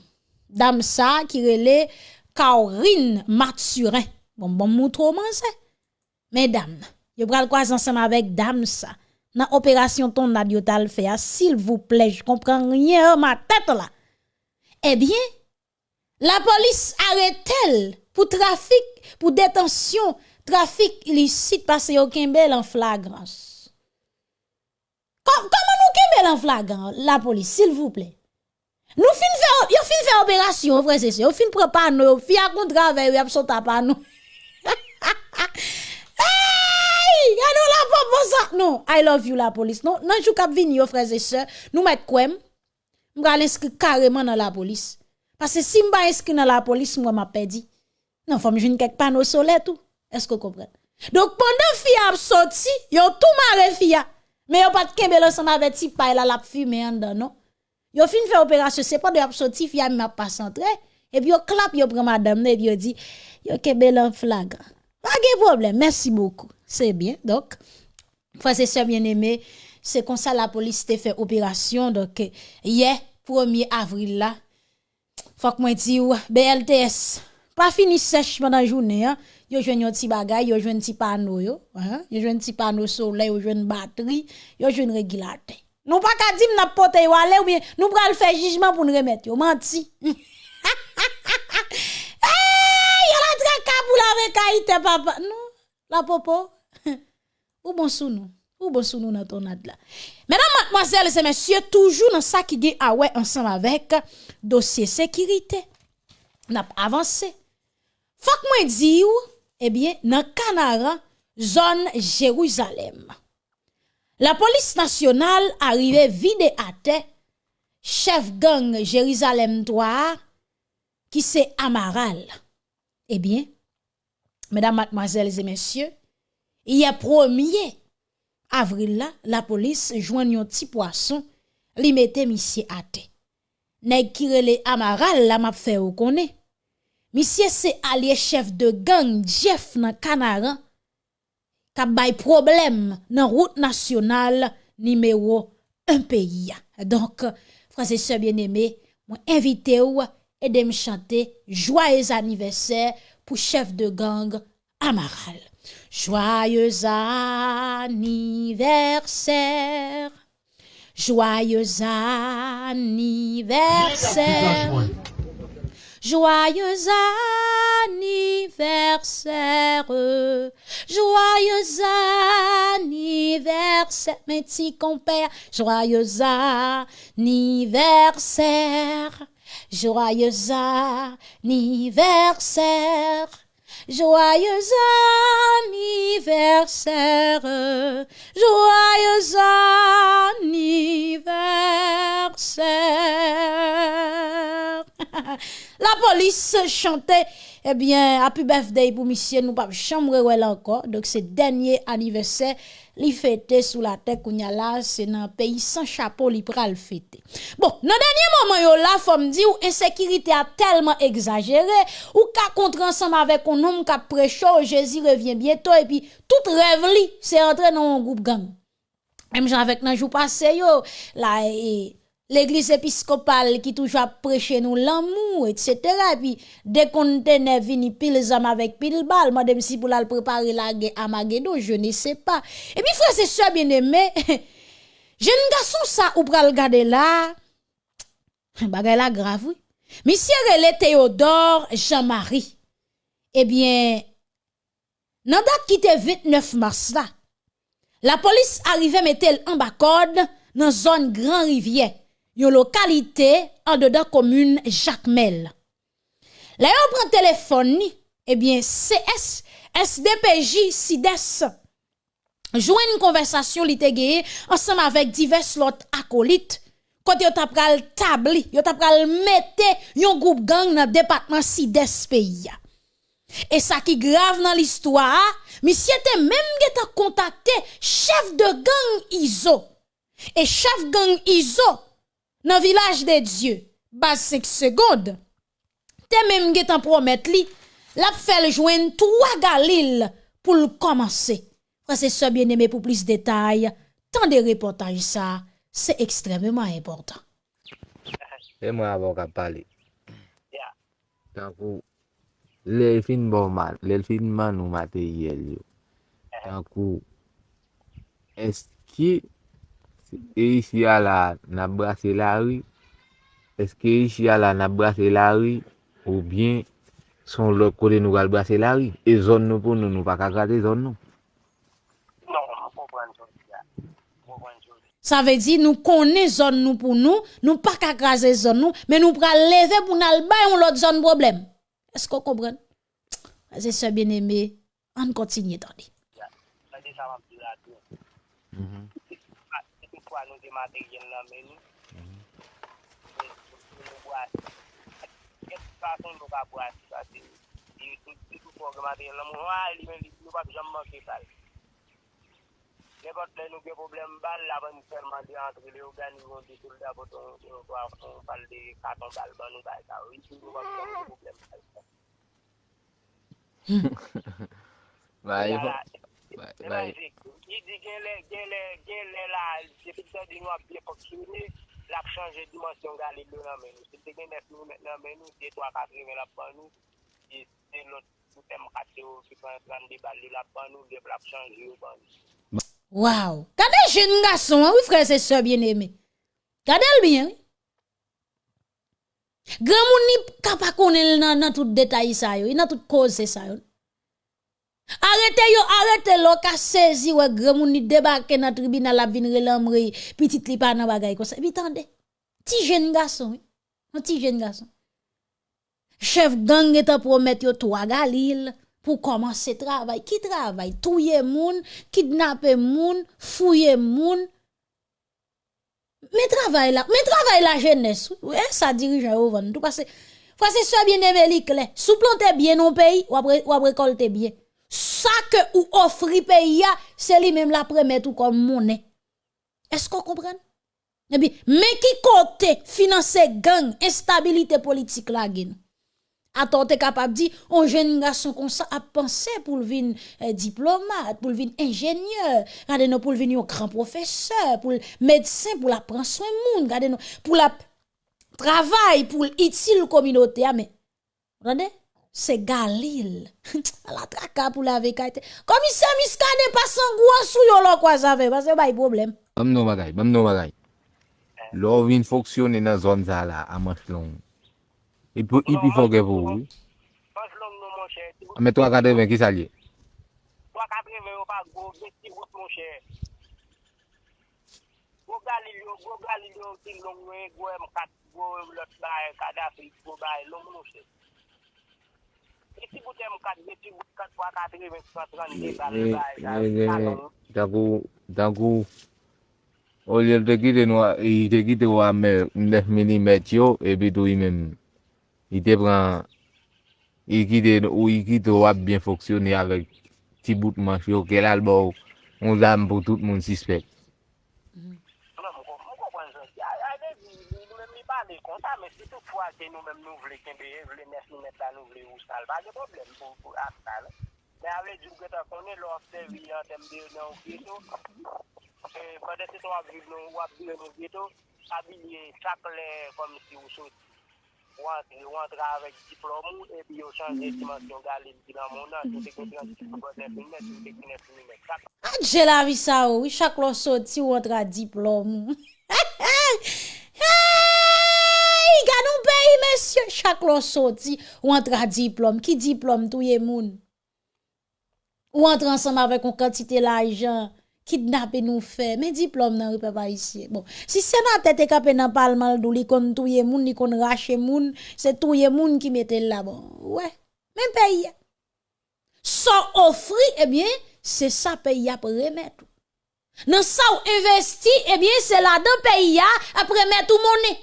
[SPEAKER 1] Dame ça qui relait Caurine Mathurin. Bon bon c'est. Mesdames, yo pral croiser ensemble avec dame ça. Dans opération ton tal fait s'il vous plaît, je comprends rien ma tête là. Eh bien, la police arrête-elle pour trafic, pour détention, trafic illicite parce qu'il y a aucun bel en flagrance? Comment nous kembe l'en flagrant, la police, s'il vous plaît? Nous fin faire, fin faire opération, frère, c'est ça. Yo fin prend pas nous, yo fin à yo sauté pas nous. <laughs> La papa ça. Non, I love you la police. Non, non, jou kap vini yo frères et sœurs, nous mettre kwem. M'ga l'inscrit carrément dans la police. Parce que si m'ba inscrit dans la police, moi m'a perdu. Non, faut me joindre quelque panneau solaire tout. Est-ce que vous comprenez? Donc pendant fille a sorti, yo tout marre fille. Mais yo pas de kembe ensemble avec ti pa la la fumé en dedans, non? Yo fin faire opération, c'est pas de ap sorti fille m'a pas centré. Et puis yo clap yo prend madame et puis yo dit yo kembe en flagrant. Pas de problème, merci beaucoup. C'est bien. Donc, frères et sœurs bien-aimés, c'est comme ça la police te fait opération. Donc, euh, hier, 1er avril là, faut que moi dis BLTS, pas fini sèche pendant la journée, hein. Yo jwenn yon ti bagay, yo jwenn ti panneau yo, hein. Yo jwenn ti panneau soleil, yo jwenn batterie, yo jwenn régulateur. Nous pas qu'à dire n'a porter ou aller ou bien nous pral faire jugement pour nous remettre yo menti. Hey, <laughs> y'a la traka pour la vekaïte, papa. Non, la popo. Ou bon sou nous? Ou bon sou nous dans ton ad là? Mesdames, mademoiselles et messieurs, toujours dans ça qui est ah ouais ensemble avec dossier sécurité. N'a avancé. Faut que moi dire, eh bien, dans Canara, zone Jérusalem. La police nationale arrivait vide à terre, chef gang Jérusalem 3, qui c'est Amaral. Eh bien, mesdames, mademoiselles et messieurs, Ye promye, avril la, la polis jwen yon ti poason li mette misye ate. Neg kirele amaral la map fe ou konen. Misye se alye chef de gang Jeff nan Kanaran kap bay problem nan route nasyonal nimewo un peyi ya. Donk, franse se bien eme, mwen invite ou edem chante joyez aniveser pou chef de gang amaral. Joyeux anniversaire. Joyeux anniversaire. Joyeux anniversaire, joyeux anniversaire, mes petits compères, joyeux anniversaire, joyeux anniversaire, joyeux anniversaire, joyeux anniversaire. La police chantait, eh bien, happy birthday pour monsieur, nous pas chambre ouais encore. Donc, c'est dernier anniversaire, li fêté sous la tête qu'on a là, c'est dans un pays sans chapeau, li pral fêter. Bon, dans dernier moment, yo là, faut me dire, ou insécurité a tellement exagéré, ou ka contre ensemble avec un homme qui prêché, Jésus revient bientôt, et puis, tout rêve li, c'est entrer dans un groupe gang. Même avec nan jou passé yo, là, et, l'église épiscopale qui toujours prêché nous l'amour, etc. Et puis, dès qu'on tenait vini pile avec pile balle, madame si pour la préparer la Magedo, je ne sais pas. Et puis, frère, c'est ça bien aimé. <laughs> Jeune garçon ça, ou pral regarder là, <laughs> bagay la grave, oui. Monsieur Relé Théodore Jean-Marie. Eh bien, nan date qui était 29 mars là, la police arrivait mettre en bas dans zone Grand Rivière une localité en dedans commune Jacmel. Là, on prend téléphone, eh bien, CS, SDPJ, SIDES, joue une conversation li te ensemble avec divers autres acolytes. Quand yo tap pral tabli, yo tap pral mette yon groupe gang dans département SIDES pays. Et ça qui grave dans l'histoire, monsieur te même contacté chef de gang ISO. Et chef gang ISO, nan vilaj de Diyo, bas 5 segonde, te menm ge tan promet li, la fel jwen 3 galil pou l komanse. Prese se so bien eme pou plis detay, tan de reportaj sa, se ekstrememan important.
[SPEAKER 3] E mwen avon ka pale. Ya. Tankou, lèl fin bon man, lèl fin man nou materyel yo. Eh. Tankou, eski e isi ya la nan brase la ri, eske isi ya la nan brase la ri, ou bien son lòk kote nou gal brase la ri, e zon nou pou nou nou pa kakate zon nou.
[SPEAKER 1] Sa ve di nou konen zon nou pou nou, nou pa kakraze zon nou, men nou pral leve pou nan albay ou lot zon problem. Esko kobren? Aze se bien
[SPEAKER 4] eme, an kontinye tande. Mm -hmm. materiel
[SPEAKER 3] nan
[SPEAKER 4] men nou. Nou bo ati. Ket fason nou ka bo ati. Pase, di tout pou materiel nan moun. Wan li men li, nou pa jom manke pal. Nepot le nou gen problem bal, la ban ferman de antre le organizon de soldat poton, on pal de katon bal ban nou bay ka. Ou iti
[SPEAKER 3] nou wap
[SPEAKER 4] jom
[SPEAKER 3] problem
[SPEAKER 4] bal.
[SPEAKER 3] Ba,
[SPEAKER 4] yon. Yi di gen lè la, depite di nou ap biye poksyouni, l ap chanje dimensyon gali lè nan men nou. Se te gen 9 mm nan men nou, se 3-4 mm la pan nou, se lot poutem kate ou, se 30 bal lè la pan nou, de blap chanje ou pan nou.
[SPEAKER 1] Waw, kade jen nga son, wif kre se se bien eme? Kade el bien? Gran moun ni kapakone nan, nan tout detay sa yo, nan tout koze sa yo. Arrêtez yo, arrêtez lo ka saisi ouais grand moun débarquer dans tribunal la vinn relamri, petit li pa nan bagay comme ça. Puis tendez. Ti jeune garçon. Un petit jeune garçon. Chef gang est promet yo trois galil pour commencer travail. Qui travaille? Touye moun, kidnapper moun, fouiller moun. Mais travail là, mais travail la jeunesse. Ouais, ça dirige au vent. Tout parce que c'est ça bien aimé li clair. Sous planter bien non pays, ou après bien. Ça que ou offri pays c'est lui même la première tout comme monnaie. Est-ce qu'on comprend? Puis, mais qui côté financer gang, instabilité politique la gen? Attends, t'es capable dire, un jeune garçon comme ça a pensé pour le venir euh, diplomate, pour le venir ingénieur, regardez nous pour le un grand professeur, pour le médecin, pour la prendre soin monde, regardez nous pour la travail, pour utile communauté, ah, mais, se Galil. <laughs> la traka pou la vekate. Komise miskane pasan gwa sou yo lo kwa zave, base bay problem.
[SPEAKER 3] Bam nou bagay, bam nou bagay. Eh. Lò vin foksyone nan zon za la, a manch long. Ipi fok e pou.
[SPEAKER 4] Manch long nou
[SPEAKER 3] manche. Ame 3,80 ki salye?
[SPEAKER 4] 3,80 yo pa go, gen si gout manche. Go Galil yo, go Galil yo, ting long we, go M4, go lot bay, kada fit, go bay, long manche. si boutè mou kat, mè ti boutè kat
[SPEAKER 3] fwa
[SPEAKER 4] kat,
[SPEAKER 3] mè
[SPEAKER 4] mè fwa
[SPEAKER 3] tran,
[SPEAKER 4] mè
[SPEAKER 3] mè
[SPEAKER 4] mè,
[SPEAKER 3] dagou, dagou, olye l te kite nou, i te kite ou a mè, mè mm yo, e pi tou i mèm, i te pran, i kite ou i kite ou ap bien foksyonè e avèk ti bout manch yo, ke lal bo, on zam pou tout moun sispek.
[SPEAKER 4] fwa ke nou mèm nou vle kembeye, vle nes nou met la nou vle ou sal, ba ge problem pou, pou ap sal. Mè avle djou ke ta konen lò se vi yon tembe nan ou geto, e kode se to ap viv nou ou ap viv nou geto, abilye sakle kom si ou sot. Ou antre avèk diplomou, epi yo chanje dimansyon galil ki nan mounan, yo te kontran si pou kote filmet, yo te kontran
[SPEAKER 1] filmet. Adje la vi sa ou, chak lò soti ou antre a diplomou. Monsieur, chaque lot sorti ou entre à diplôme. Qui diplôme, tout y moun? Ou entre ensemble avec une quantité d'argent, kidnapper nous fait, mais diplôme nan pas pas ici. Bon, si c'est dans tête capé dans parlement d'ou li kon touye moun, li kon rache moun, c'est touye moun qui mette là bon. Ouais, même pays. Sans offrir, eh bien, c'est ça pays a pour remettre. Dans ça ou investi, eh bien, c'est là dans pays a après mettre monnaie.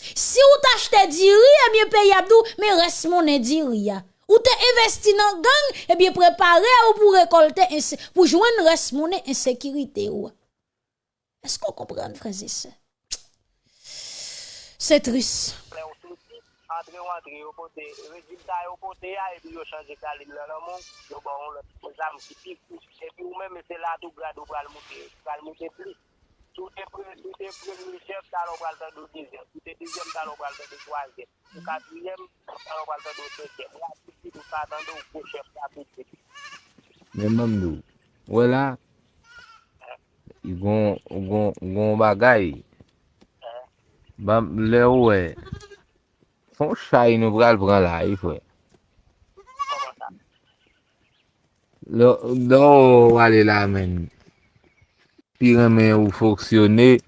[SPEAKER 1] Si ou t'achete diri, ebyen eh peyi abdou, me res mounen diri ya. Ou te investi nan gang, ebyen eh prepare ou pou rekolte, pou jwen res mounen insekirite ou. Esko kompran fraze se? Se tris.
[SPEAKER 4] Adre ou adre yo pote, rejilta yo pote ya, epi yo chanje kalin lè lè moun, yo bon lè, yo zanm ki pif, epi ou mè mè se la tou gradou pral moutè, pral moutè plis. Toute premier chef, talon pral tan do deuxième. Toute deuxième, talon pral tan do troisième. Toute quatrième, talon pral tan do cinquième. La piti nou sa tan do gros chef la piti.
[SPEAKER 3] Men mamdou, wè la, yon bagay, bam lè wè, son chay nou pral pran la yi fwe. Lè wè wale la men. pi remen ou foksyone,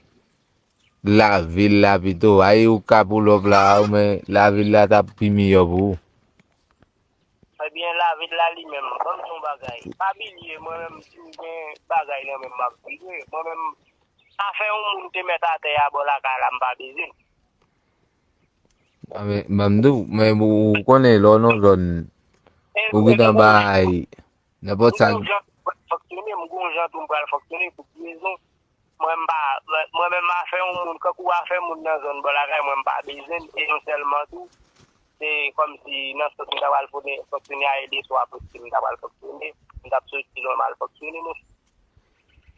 [SPEAKER 3] la vil la pito, ay ou kap ou lop la ou men, la vil la tap pi miyo pou.
[SPEAKER 4] Ebyen la vil la li men, kon son bagay, pa bilye mwen men si mwen bagay nan men mab bilye, mwen a fe ou moun te met ate ya bol akala mba
[SPEAKER 3] bizin. Mamdou, mwen mwen konen lon non lon, ou gitan bay, nepot san...
[SPEAKER 4] foksyone, mwen kon jantou mwen pral foksyone, pou prizon, mwen mba, mwen mwen mba fe yon moun, kakou a fe moun nan zon bolare, mwen mba bezen, e yon selman tou, se kom si nan sot mwen tabal foksyone a ede, so apos ki mwen tabal foksyone, mwen tap sot ki normal foksyone moun.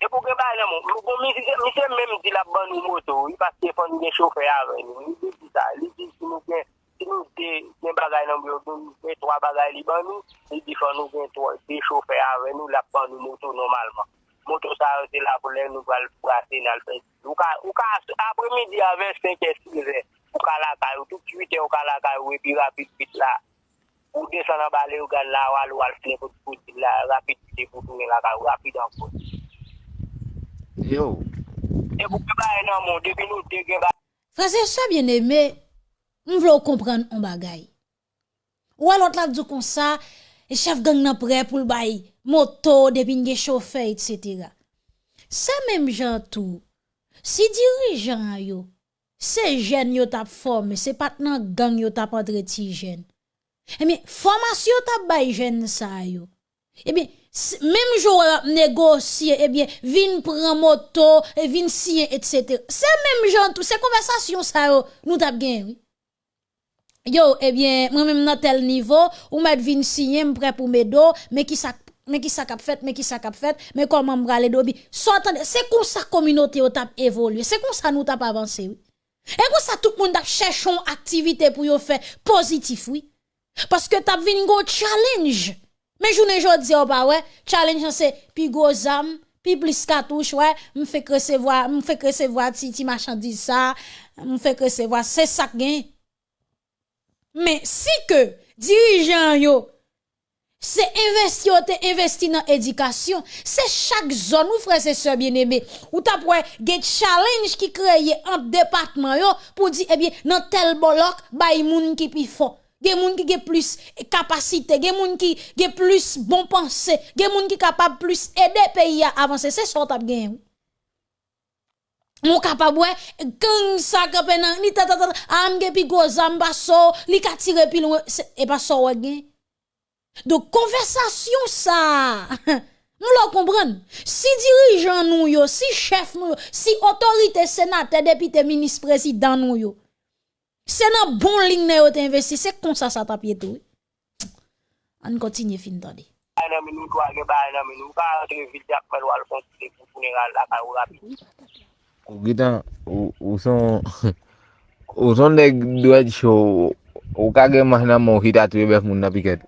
[SPEAKER 4] E pou ke bay nan moun, mwen kon mwen mwen di la ban nou moto, yi pas te fon gen chofer aven, yi di sa, yi di si mwen gen, si nou gen bagay nan byo, gen 3 bagay li ban nou, li di fon nou gen 3, de chofer ave nou la pan nou moto normalman. Moto sa yo se la pou lè nou val prase nan lpè. Ou ka, ou ka, apre midi ave 5 et 6 ou ka la kay, ou tout suite ou ka la kay, ou epi pi rapit bit la. Ou de san an bale ou gan la wal wal flen pou pouti la, rapit pit pou tounen la kay, ou rapit an pou.
[SPEAKER 3] Yo.
[SPEAKER 4] E pou ke ba enan moun, debi nou degen ba.
[SPEAKER 1] Frase sa bien eme, m vlo kompren an bagay. Ou alot la djou kon sa, e chef gang nan pre pou l bay moto, depi nge chofe, etc. Sa menm jan tou, si dirijan yo, se jen yo tap forme, se pat nan gang yo tap adreti jen. Emi, formasyon tap bay jen sa yo. Emi, menm jou negosye, ebi, vin pran moto, e vin siyen, etc. Se menm jan tou, se konversasyon sa yo, nou tap genwi. Yo, ebyen, eh mwen mèm nan tel nivou, ou mèd vin siye mpre pou mè do, mè ki sa... mais qui ça cap fait mais qui ça cap fait mais comment braler dobi c'est comme ça communauté au tap évoluer c'est comme ça nous tap avancer oui. Et comme ça tout le monde tap cherche une activité pour yo faire positif oui. Parce que tap vinn go challenge. Mais journée jodi ou pas ouais challenge c'est puis go zam puis plus cartouche ouais me fait recevoir me fait recevoir ti ti marchandise ça me fait recevoir c'est ça gain Men si ke dirijan yo, Se investi yo te investi nan edikasyon, se chak zon ou frese se bien eme, ou ta pouwe get challenge ki kreye an depatman yo pou di ebyen nan tel bolok bay moun ki pi fon. Gen moun ki ge plus kapasite, gen moun ki ge plus bon panse, gen moun ki kapab plus ede peyi a avanse, se sot ap gen ou. Moun kapab we, gen sa kapenan, ni tatatata, amge pi gozan baso, li katire pi lou, e pa so we gen. Do konversasyon sa, nou la kompren, si dirijan nou yo, si chef nou yo, si otorite senate, depite, minis, prezident nou yo, se nan bon ling ne yo te investi, se kon sa sa tapye tou. An kontinye fin tade.
[SPEAKER 3] Ou Gitan, ou son, ou son dek dwet show, ou kage mahna moun hit atwe bef moun na piket.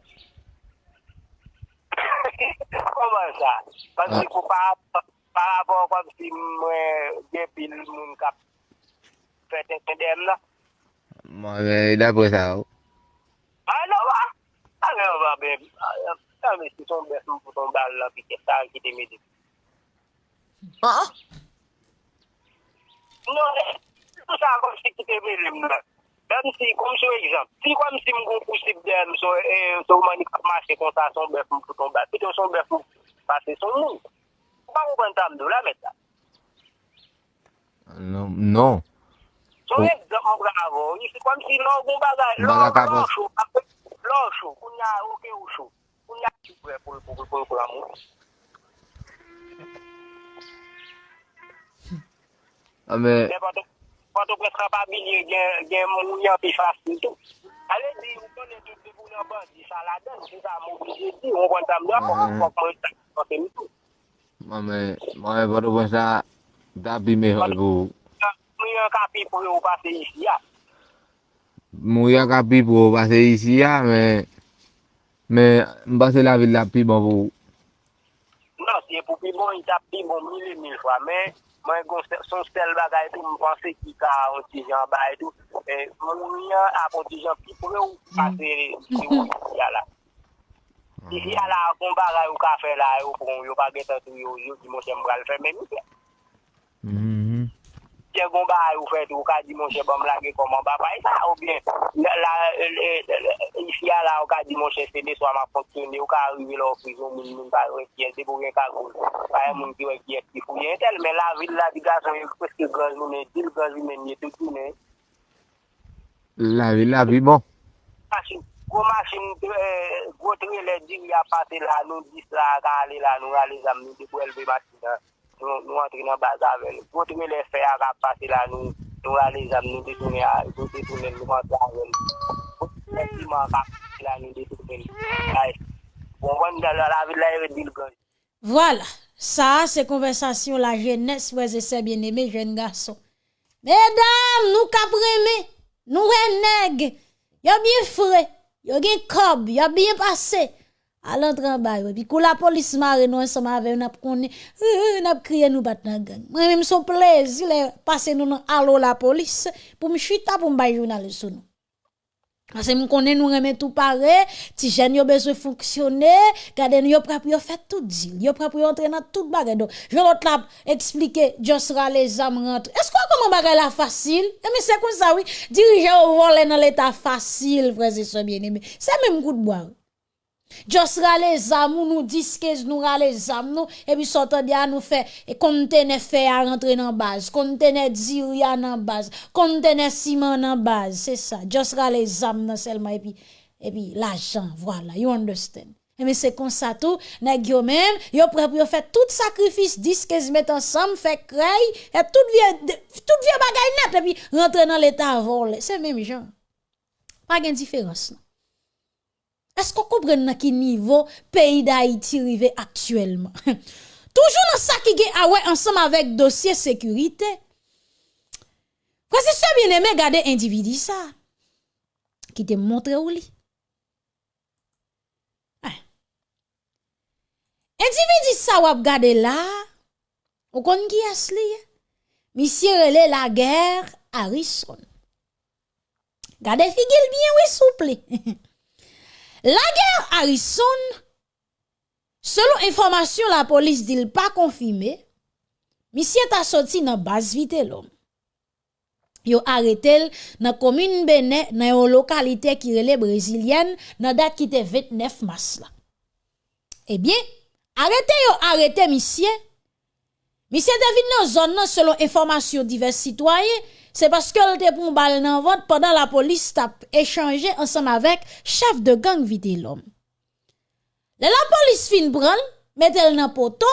[SPEAKER 3] Koman sa?
[SPEAKER 4] Pansi pou parapon kom si mwen jepil moun kap fete kandem la?
[SPEAKER 3] Mwen, dapre sa ou.
[SPEAKER 4] Ano wa? Ano wa bef? Ano si son bef moun pou son bal la piket sa ki te mede?
[SPEAKER 3] Ha? Ha?
[SPEAKER 4] Non, tout sa kom si ki te belem nan. Dan si, kom sou ekzamp, si kom si mgon kousip den, sou mani kamache kon sa son bef mou ton bat, pito son bef mou pase son moun. Pa mou bantam do la metta.
[SPEAKER 3] Non,
[SPEAKER 4] non. Sou ekzamp mwen bravo, si kom si lor goun bagay, lor lor chou, lor chou, koun ya ouke ou chou, koun ya chou pou pou pou pou pou pou amou.
[SPEAKER 3] Amen.
[SPEAKER 4] Pato pres kapabili gen moun yon pi fasyon tout. Ale di, ou konen tout di pou nan ban, di sa la den, di sa moun pi jeti, ou kon tam do, kon kon tan, kon temi tout.
[SPEAKER 3] Amen. Mwen pato pres la, da bi me hol pou.
[SPEAKER 4] Moun yon kapi pou yo pase isi ya.
[SPEAKER 3] Moun yon kapi pou yo pase isi ya, men, men, mbase la vil la pi bon pou.
[SPEAKER 4] Non, si se pou pi bon, yon ta pi bon mili mil fwa, men, Mwen gon son sel bagay tou mwen panse ki ka ontijan bagay tou. E, mwen yon ap ontijan pi pou ou pase si ou si ala. Si si ala akon bagay ou ka fe la yo pou yo pa getan tou yo yo di mwen se mwen al fe meni
[SPEAKER 3] se.
[SPEAKER 4] te gon ba ou fèt ou ka di moun chè bom lage koman ba pa e sa? Ou bien la ifi a la ou ka di moun chè sè de swa ma fonksyonne ou ka arrive la ou prizon moun moun ka wè kye se pou gen ka goun pa e moun ki wè kye ki pou tel men la vil la di gason yon preske gaz moun men dil gaz moun men tout moun men
[SPEAKER 3] la vil la vil bon.
[SPEAKER 4] Asin Gwo masin, euh, gwo tre le di ya pase la nou, dis la ka ale la nou, ale zam nou, di pou elbe masin la. Nou, nou nou, nou. Nou nou nou nou yon.
[SPEAKER 1] Voilà, ça c'est conversation la jeunesse, frères et sœurs bien-aimés, jeunes garçons. Mesdames, nous capremé, nous renèg, y a bien frais, y a bien cob, y a bien passé. À l'entrée en bas, puis quand la police marre nous ensemble avec nous connaît, n'a crié nous battre dans gang. Moi même son plaisir passer nous dans allo la police pour me chuter pour me bailler journaliste nous. Parce que nous connaissons, nous remet tout pareil, ti jeune yo besoin fonctionner, gade nous prêt pour faire tout deal, yo prêt pour entrer dans toute bagarre. Donc, je l'autre là expliquer, Josra les âmes rentre. Est-ce que comment bagarre la facile? Eh mais c'est comme ça oui, diriger au voler dans l'état facile, frères et sœurs bien-aimés. C'est même coup de bois. Josra les âmes, nous disques, nous ra les âmes, nous, et puis sortant de nous fait, et conteneur fait à rentrer dans base, conteneur diria dans base, conteneur ciment dans base, c'est ça. Josra les âmes dans seulement, et puis, et puis l'argent, voilà, you understand. Et mais c'est comme ça tout, nèg yo même, yo pour faire tout sacrifice, disques mettre ensemble, fait craille, et tout vieux, tout vieux bagay net, rentrer dans l'état volé. C'est même genre. Pas de différence, non. Esko kompren nan ki nivou peyi da iti rive aktuelman? <laughs> Toujou nan sa ki gen awe ansam avek dosye sekurite. Kwa se se bien eme gade individi sa, ki te montre ou li. Hein. Individi sa wap gade la, ou kon ki as li, eh? misye rele la ger a rison. Gade figil bien we souple. <laughs> La guerre Harrison, selon information la police dit pas confirmé, monsieur ta sorti dans base vite l'homme. Yo arrêté dans commune Benin dans une localité qui relève brésilienne dans date qui était 29 mars là. Eh bien, arrêté yo arrêté monsieur. Monsieur David dans zone selon information divers citoyens c'est parce qu'elle était pour balle dans vote pendant la police t'a échangé ensemble avec chef de gang vidé l'homme. La police fin branle, mettez-le dans poteau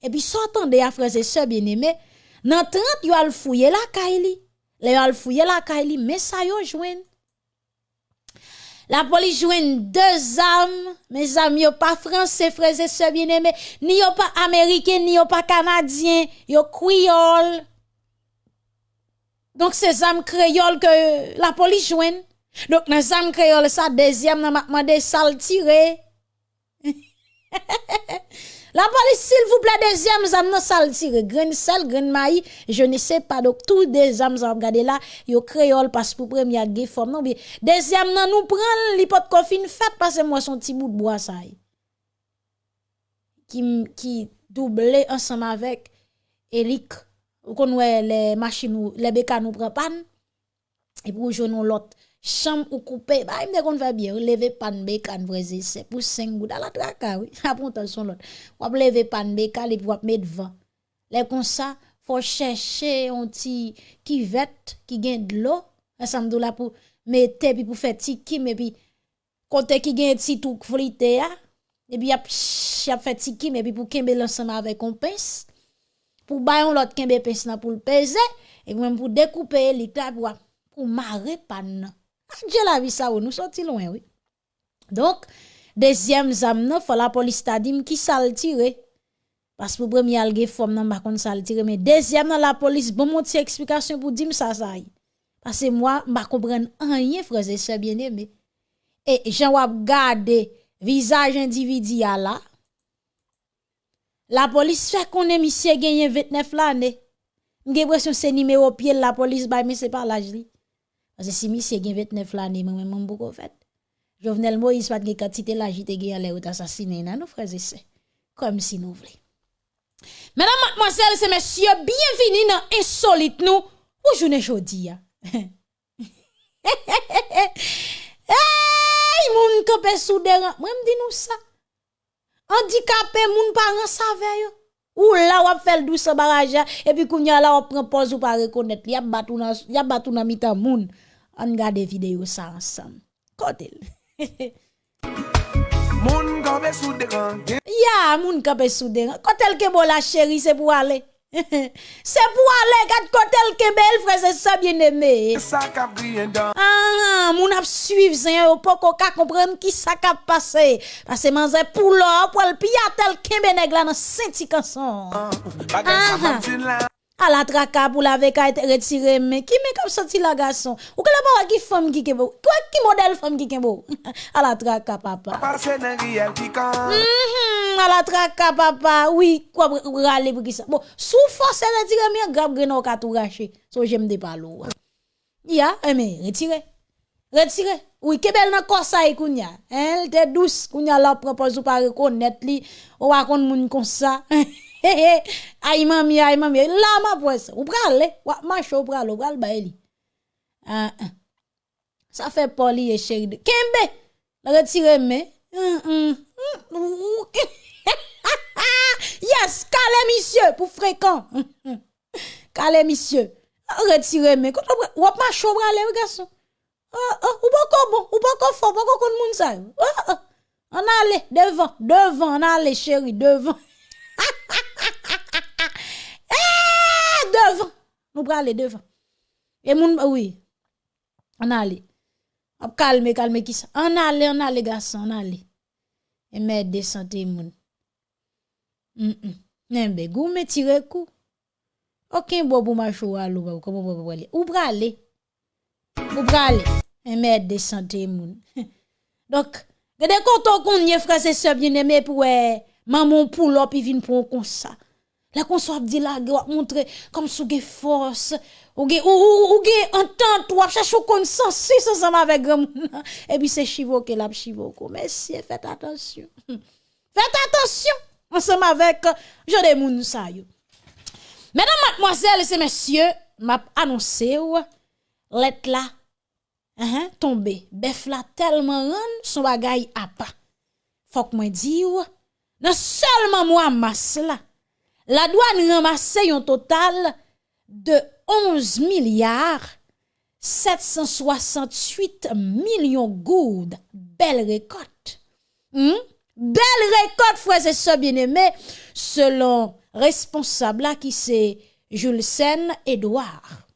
[SPEAKER 1] et puis s'attendez à frères et sœurs bien-aimés, dans 30 yo al fouiller la kaili. Le yo al fouiller la kaili, mais ça yo joine. La police joine deux armes, mes amis, yo pas français, frères et sœurs bien-aimés, ni yo pas américain, ni yo pas canadien, yo criole. Donc, c'est âmes créole que la police joigne. Donc, dans les âmes créole, ça, deuxième, n'a demandé ça tirer. la police, s'il vous plaît, deuxième, âme, non, ça le tirer. Grain sel, grain maïs, je ne sais pas. Donc, tous des vous regardez là, yo créole, parce que pour premier, il forme, non, bien. Deuxième, non, nous prenons l'hypothèse confine fait, parce que moi, son petit bout de bois, ça Qui, qui doublé ensemble avec Eric Ou kon wè le machin ou, le beka nou prepan, e pou joun nou lot, chanm ou koupe, ba imde kon fè bie, ou leve pan beka an vreze, se pou sen gouda la traka, oui, <laughs> apon ton son lot. Wap leve pan beka, li pou wap met van. Le kon sa, fò chèche yon ti ki vet, ki gen d'lo, an samdou la pou mette, pi pou fè ti kim, e pi kontè ki gen ti touk frite ya, e pi ap, ap fè ti kim, e pi pou kembe lansama avè kompens, pou bayon lot kenbe pes nan pou l'peze, e mwen pou dekoupe li ta pou, pou mare pan nan. Ah, Adje la vi sa ou, nou soti loin, oui. Donk, dezyem zam nan, fwa la polis ta dim ki sal tire. Pas pou premye alge fom nan bakon sal tire, men dezyem nan la polis bon moti si eksplikasyon pou dim sa zay. Pase mwa, mba kompren anye freze se biene, me. E jen wap gade vizaj individi ya la, La polis fè konen misye genyen 29 l'anè. Mge presyon se nime o pye la polis bay mè se par laj li. Ase si misye gen 29 l'anè mè mè mè mbou ko fèt. Jovenel Moïse pat gen katite laj ite gen alè ou t'asasine nan nou freze se. Kom si nou vle. Mèdam matmozèl se mèsyo, bienvini nan insolite nou ou jounen jodi ya. <laughs> Hey, moun kope sou deran. Mwen mdi nou sa. handicapé moun parents savait yo. Ou là ou fait douce barrage et puis kounya là on prend pause ou pas reconnaître. Y a batou nan y a batou nan mitan moun. On regarde vidéo ça ensemble. Kotel <laughs>
[SPEAKER 5] moun kape sous
[SPEAKER 1] Ya, moun kape sous Kotel ke bo la chérie c'est pour aller. <laughs> Se pou ale kat kotel kebel freze
[SPEAKER 5] sa bien eme ah,
[SPEAKER 1] ah, Moun ap suiv zen yo poko ka kompren ki sa kap pase. Pase manze pou lor pou el piyatel kebe neg la nan senti kanson ah, à la traka pour la veka et retirer mais qui me comme sorti la garçon ou que la pas qui femme qui kembo Quoi qui modèle femme qui kembo à <laughs> la traka papa. À mm-hmm, la traka papa. Oui quoi râler pour qui ça bon sous force retirer mais grave greno ka tout racher so j'aime de palo ya eh, mais retirer retirer oui kebel nan kosa e kounya. Elle te douce. Kounya la propose ou pas reconnaître li. Ou akon moun comme sa. <laughs> Ay mami, ay mami. La ma pwese. Ou. Wa macho ou prale. Ou prale ba li. Ah, ah. Ça fait poli et chéri de. Kembe. Retiré mais. Hum, hum, hum, ou- <laughs> yes, calé monsieur pour fréquent. Calé monsieur. Retiré mais. Quand on wa macho prale garçon? Ah, ah, ou pas bon, ou pas fort, pas qu'on connaît moun sa. yo. Ah, ah. On allait devant, devant, on allait chéri, devant. <laughs> eh, devant. Nous devant. Et moun, oui. On allait. On calme, calme qui ça? On allait, on allait, garçon, on allait. Et mais descendez moun. Hum, hum. Nembe, me tire coup. Aucun bon pour à l'eau, comment vous voulez. Ou aller? Ou aller? Et mais descendez moun. <laughs> Donc, Gade koto kon nye frère et sœur bien aimé pour eh, maman pour l'op il vinn pour comme ça. La kon so ap di la, ge wap montre kom sou ge fos, ou ge, ou, ou, ou ge entente, wap chachou konsensi se sama vek gam. <laughs> E pi se chivo ke lap chivo ko. Mesye, fèt atensyon. Fèt atensyon. An sama vek jode moun sa yo. Menan matmoazel se mesye, map anonse ou, let la, uh -huh, tombe. Bef la telman ran, son bagay apa. Fok mwen di ou, nan selman mwa mas la. La douane ramasse un total de 11 milliards 768 millions goud. Belle récolte. Hmm? Belle récolte, frères et sœurs bien-aimés, selon responsable qui c'est Jules Sen Edouard.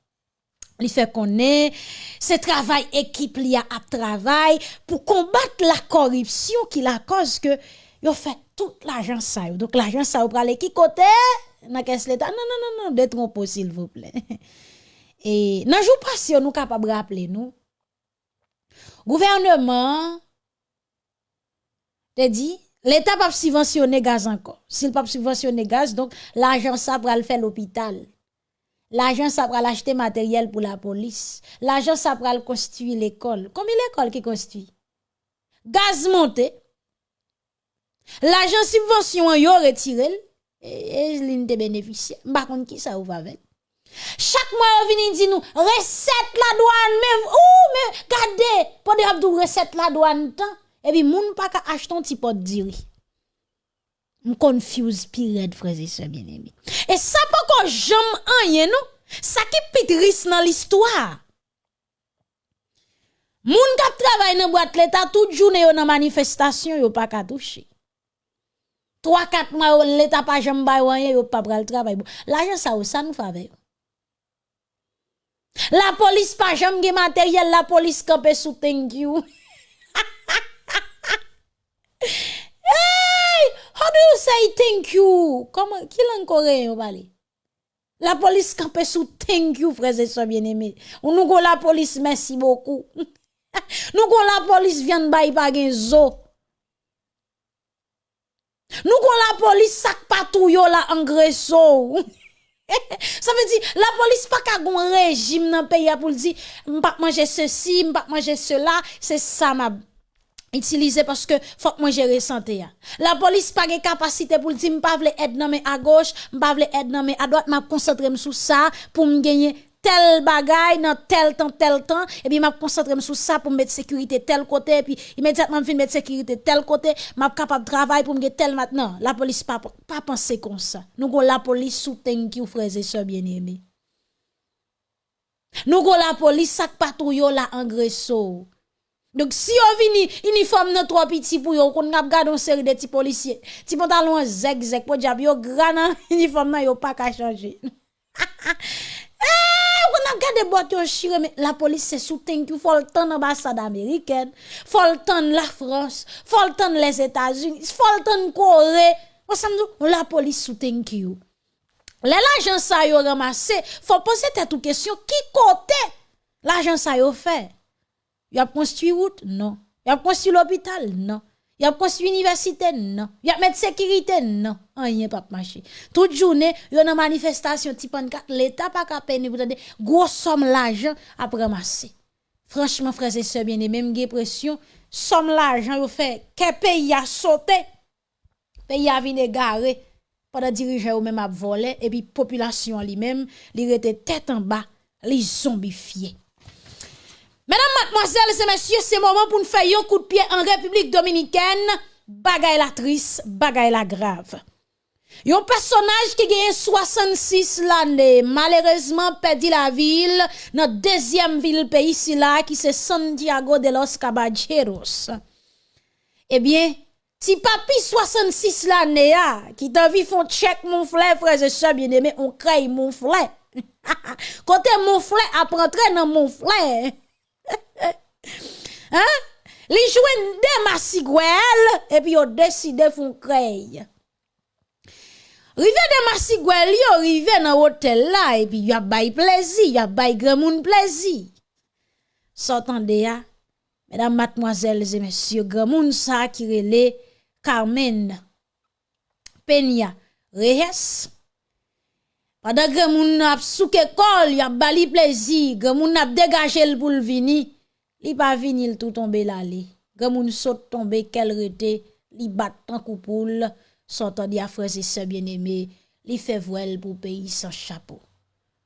[SPEAKER 1] Il fait qu'on est, ce travail équipe li a à travail pour combattre la corruption qui la cause que yo fait tout l'argent ça. Donc l'argent ça ou prale qui côté dans caisse l'état. Non non non non, détrompez s'il vous plaît. <laughs> Et nan jour passé nous capable rappeler nous gouvernement te dit l'état pas subventionner gaz encore. S'il pas subventionner gaz donc l'argent ça pral faire l'hôpital. L'argent, ça va l'acheter matériel pour la police. L'argent, ça va le construire l'école. Combien l'école qui construit? Gaz monté. L'argent subvention, yo retiré. Et, l'in te bénéficier. Par contre, qui ça ou va avec? Chaque mois, on vient dire nous, recette la douane, mais, ouh, mais, gardez, pour dire abdou recette la douane tant. Et puis, moun pas ka acheter un petit pot de. M confuse pire frères et bien-aimés. Et ça pas qu'on j'aime rien non, ça qui pitris dans l'histoire. Moun kap travaille dans boîte l'état toute journée dans manifestation yo pas ka toucher. 3-4 mwa l'Etat pa jem bay wanyen, yo pa pral travay bon. L'ajan sa ou sa nou fave yo. La polis pa jem gen materyel, la polis kapè sou thank you. <laughs> hey, how do you say thank you? Koman, ki lan koreyen yo bali? La polis kapè sou thank you, freze so bien eme. Ou nou kon la polis, mersi boku. <laughs> nou kon la polis vyan bay pa gen zo. Nous go la police sak patou yo la engresso. <laughs> Ça veut dire, la police pas ka gon régime dans pays pour dire, m'pa manger ceci, m'pa manger cela, c'est ça ma utiliser parce que faut que moi santé ya. La police pas de capacité pour dire m'pa vle aide mais à gauche, m'pa vle aide mais à droite, m'a concentrer sur ça pour me gagner tel bagay dans tel temps tel temps et puis m'a concentrer sur ça pour mettre sécurité tel côté et puis immédiatement fin mettre sécurité tel côté m'a capable travailler pour me tel maintenant. La police pas pas penser comme ça. Nous go la police sous thank you frères et sœurs bien-aimés. Nous go la police sak patrouille la engresso donc si on vini uniforme nan trop petit pour yo qu'on a gardé une série de petits policiers. Ti pantalon zeg zeg pour diable yo grand nan <laughs> uniforme nan yo pas ka changer <laughs> A gardé chire mais la police sous thank you faut le temps l'ambassade américaine. Faut le temps la France. Faut le temps les États-Unis. Faut le temps Corée. On s'en la police you les l'argent ça yo ramassé. Faut poser ou question qui côté l'argent ça yo fait? Y a construit route? Non. Y a construit l'hôpital? Non. Y a construit université non. Y a mettre sécurité non rien pas marché toute journée y a une manifestation type l'état pas peine vous donnez gros somme l'argent à ramasser franchement frères et sœurs bien même pression somme l'argent yo fait que pays a sauté pays a vinn garé pendant dirigeant ou même a volé et puis population lui-même li rete tête en bas li zombifié Mesdames, mademoiselles et messieurs, c'est moment pour nous faire un coup de pied en République dominicaine. Bagay la triste, bagay la grave. Yon personnage qui gagne 66 l'année, malheureusement perdu la ville, notre deuxième ville pays ici là, qui c'est Santiago de los Caballeros. Eh bien, si papi 66 l'année, qui t'a vu font check mon frère, frère et soeur bien aimé, on crée mon frère. Côté <laughs> mon frère, apprendre dans mon frère. <laughs> hein? Li jouen de masigwel, et puis yo décidé font créer. Rive de masigwel yo, rive dans hôtel là, et puis y a bay plaisir, y a bay grand moun plaisir. S'entendez ya, mesdames, mademoiselles et messieurs, grand moun sa qui relé Carmen Peña Reyes. Pendant que moun ap souke kol, y a bali plaisir, que moun ap dégagé le pour le vini, li pa vini l tout tombe la li. Que moun saute tombe kel rete, li bat tan koupoul, Sontan di a freze se bieneme, li fe vwel pou peyi san chapo.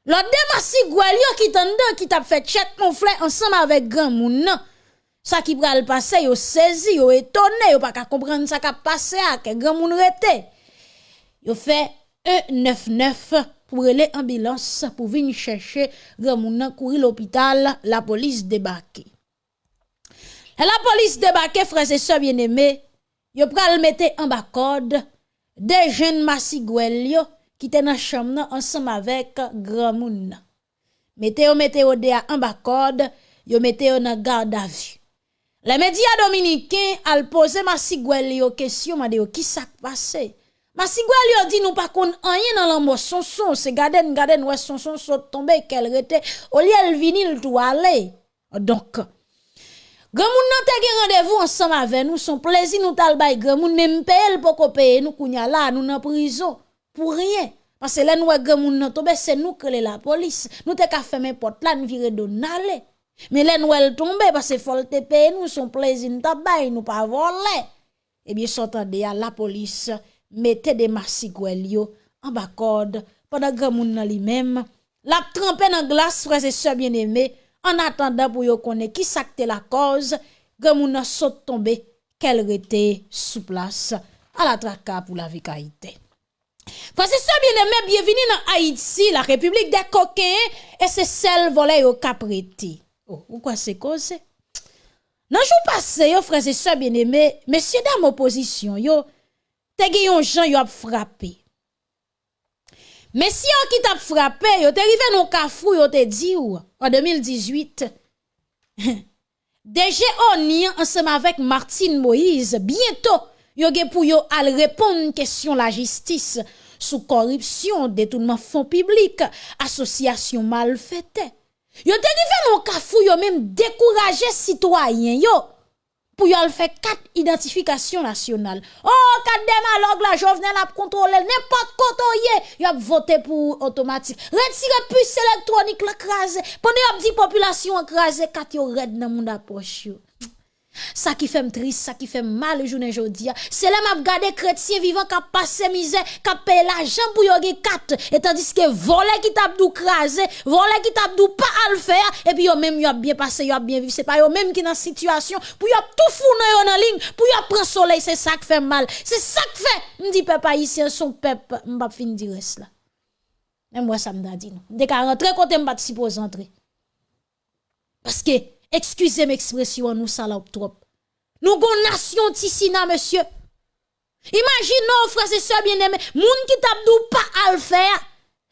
[SPEAKER 1] Lot demasi gwel yo ki tan dan ki tap fe tchet mon fle ansama avek gran moun non? nan. Sa ki pral pase yo sezi, yo etone, yo pa ka komprende sa ka pase a ke gran moun rete. Yo fe E99 pou rele ambilans pou vin chèche gran moun nan kouri l'opital la polis debake. La polis debake freze se bieneme, yo pral mette an bakod code des jeunes massigouel yo qui étaient dans chambre nan ensemble avec grand moun. nan. Mette yo mette yo de en bas code, yo mette yo dans garde à vue. Les médias dominicains al poser massigouel yo question mande yo qui ça passé? Massigouel yo dit nous pas kon rien dans l'ambo son son, c'est gaden gaden son son saute tomber qu'elle rete au lieu elle vinil tout aller. Donc Grand moun nan te rendez-vous ensemble avec nous, son plaisir nous tal bay grand moun même paye pour ko paye nous kounya là nous dans prison pour rien. Parce que là nous grand moun nan tombe c'est nous que la police. Nous te ka fermer porte là nous virer don aller. Mais là nous elle tombe parce que faut te paye nous son plaisir nous ta bay nous pas voler. Eh bien s'entendez à la police mettez des massigouel yo en bas corde pendant grand moun nan lui-même la trempé dans glace frères et bien-aimés an atanda pou yo konen ki sakte la koz, gen moun nan sot tombe kel rete sou plas a la traka pou la vekaitè. Fase se bieneme, bienveni nan Haiti, la republik de koken, e se sel vole yo kapreti. Oh, ou kwa se koze? Nan jou pase yo, fase se bieneme, mesye dam oposisyon yo, te geyon jan yo ap frape. Mesye an ki tap frape, yo te rive nou kafou, yo te di ou, en 2018, DG Oni, ensemble avec Martine Moïse, bientôt, yo ge pou yo al répondre question la justice sous corruption, détournement fonds publics, association mal faite. Yo te rive non kafou, yo même décourager citoyens, yo, pou yo al fè kat identifikasyon nasyonal. Oh, kat demalog la jovnen ap kontrole, nepot koto ye, yo ap vote pou otomatik. Retire pus elektronik la krasè, pwene yo ap di populasyon krasè, kat yo red nan moun aproch yo. Ça qui fait triste, ça qui fait mal le journée jodi, c'est là m'a regardé chrétien vivant qui a passé misère, qui a payé l'argent pour y quatre, et tandis que volé qui t'a dou crasé, volé qui t'a dou pas à le faire, et puis yo même yo a bien passé, yo a bien vécu, c'est pas yo même qui dans situation, pour yo tout fou dans en ligne, pour yo prendre soleil, c'est ça qui fait mal. C'est ça qui fait, me dit peuple haïtien son peuple, m'pa fin dire là. Et moi ça me dit. Dès qu'à rentrer côté m'pa supposé entrer. Parce que excusez m'expression nous salope trop. Nous gon nation tissina monsieur. Imaginez frères et bien-aimés, moun qui t'a dou pas à le faire.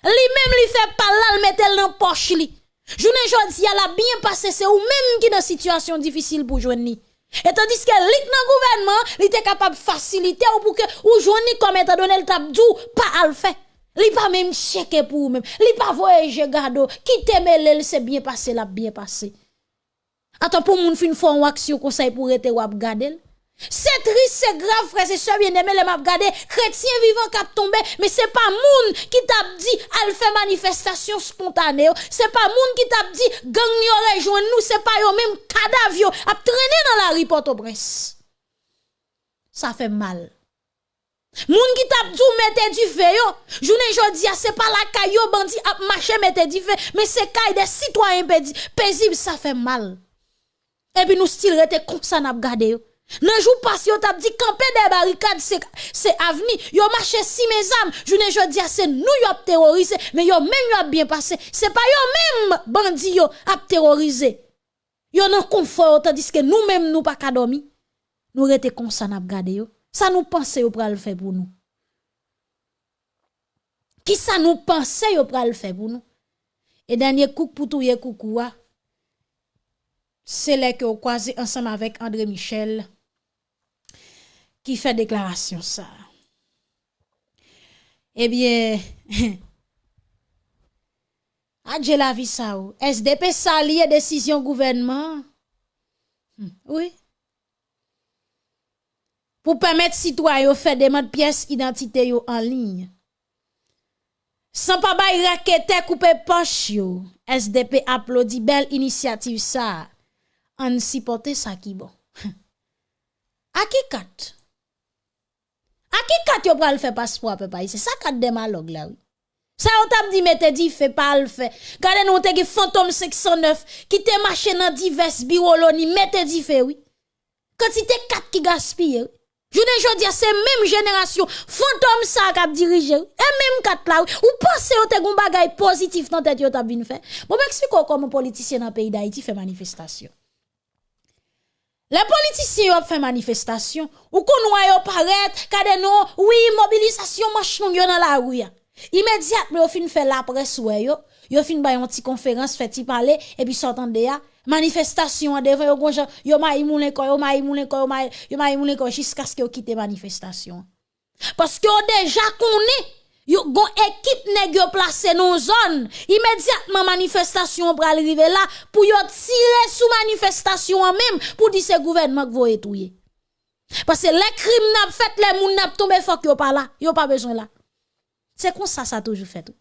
[SPEAKER 1] Li même li fait pas là, le mettel dans poche li. Journée jodi a la bien passé, c'est ou même qui dans situation difficile pour joindre. Et tandis que lit dans gouvernement, li était capable faciliter ou pour que ou joindre comme étant donné le t'a dou pas à faire. Li pas même checker pour même. Li pas voyager gado, qui mêle, c'est bien passé, la bien passé. Attends pour moun fin font une action conseil pour être wap gadel. C'est triste, c'est grave, frère, c'est ça bien aimé, les m'a regardé, chrétien vivant cap tombé, mais c'est pas moun qui t'a dit, elle fait manifestation spontanée, c'est pas moun qui t'a dit, gang yo rejoint nous, c'est pas yo même cadavre yo, a traîné dans la rue Port-au-Prince. Ça fait mal. Moun qui t'a dit mettez du feu yo, journée jodi c'est pas la caillou bandi a marché mettez du feu, mais c'est caille des citoyens paisibles, ça fait mal. Et puis nous style rete comme ça n'a gardé. Nan jou pas yo t'a dit camper des barricades c'est c'est avenir. Yo marché si mes âmes, journée jodi c'est nous yo terrorisé mais yo même yo bien passé. C'est pas yo même bandi yo a terrorisé. Yo nan confort tandis que nous même nous pas ka dormi. Nous rete comme ça n'a gardé yo. Ça nous pense yo pral faire pour nous. Qui ça nous pense yo pral faire pour nous? Et dernier coup pour tout ye coucou c'est là que vous croisez ensemble avec André Michel qui fait déclaration ça. Eh bien, <laughs> adje la vie ça ou? SDP salier décision gouvernement? Hmm, Oui. Pour permettre citoyens faire des de pièces identité yo en ligne. Sans pas bay raquette couper poche yo. SDP applaudit belle initiative ça. Supporter ça qui bon. A <laughs> qui kat? A qui kat yo pral faire passeport papa C'est ça kat démalog là oui. Ça on t'a dit mette dit fait pas le fait. Gardez nous te fantôme 609 qui te marché dans divers bureaux ni mette dit fait oui. Quantité kat qui gaspille. Je ne dis c'est même génération fantôme ça qui a dirigé et même kat là ou pensez on te gon bagay positif dans tête t'a vinn faire. Bon m'explique comment politicien dans pays d'Haïti fait manifestation. Les politiciens ont fait manifestation, ou qu'on yo paraître, kade non, oui, mobilisation machin yo dans la rue. Immédiatement, yo fin fait la presse ouais yo, yo fin bay une petite conférence fait parler et puis s'entendre ya, manifestation devant yo gonja, yo ma imoulen ko, yo ma imoulen ko, yo ma yo ma imoulen ko jusqu'à ce que yo quitte manifestation. Parce que déjà connaît Yo gon équipe nèg yo placé dans zone immédiatement manifestation pour arriver là pour yo tirer sous manifestation même pour dire ce gouvernement que vous étouyer parce que les crimes n'a fait les moun n'a tombé faut yo pas là yo pas besoin là. C'est comme ça ça toujours fait tout.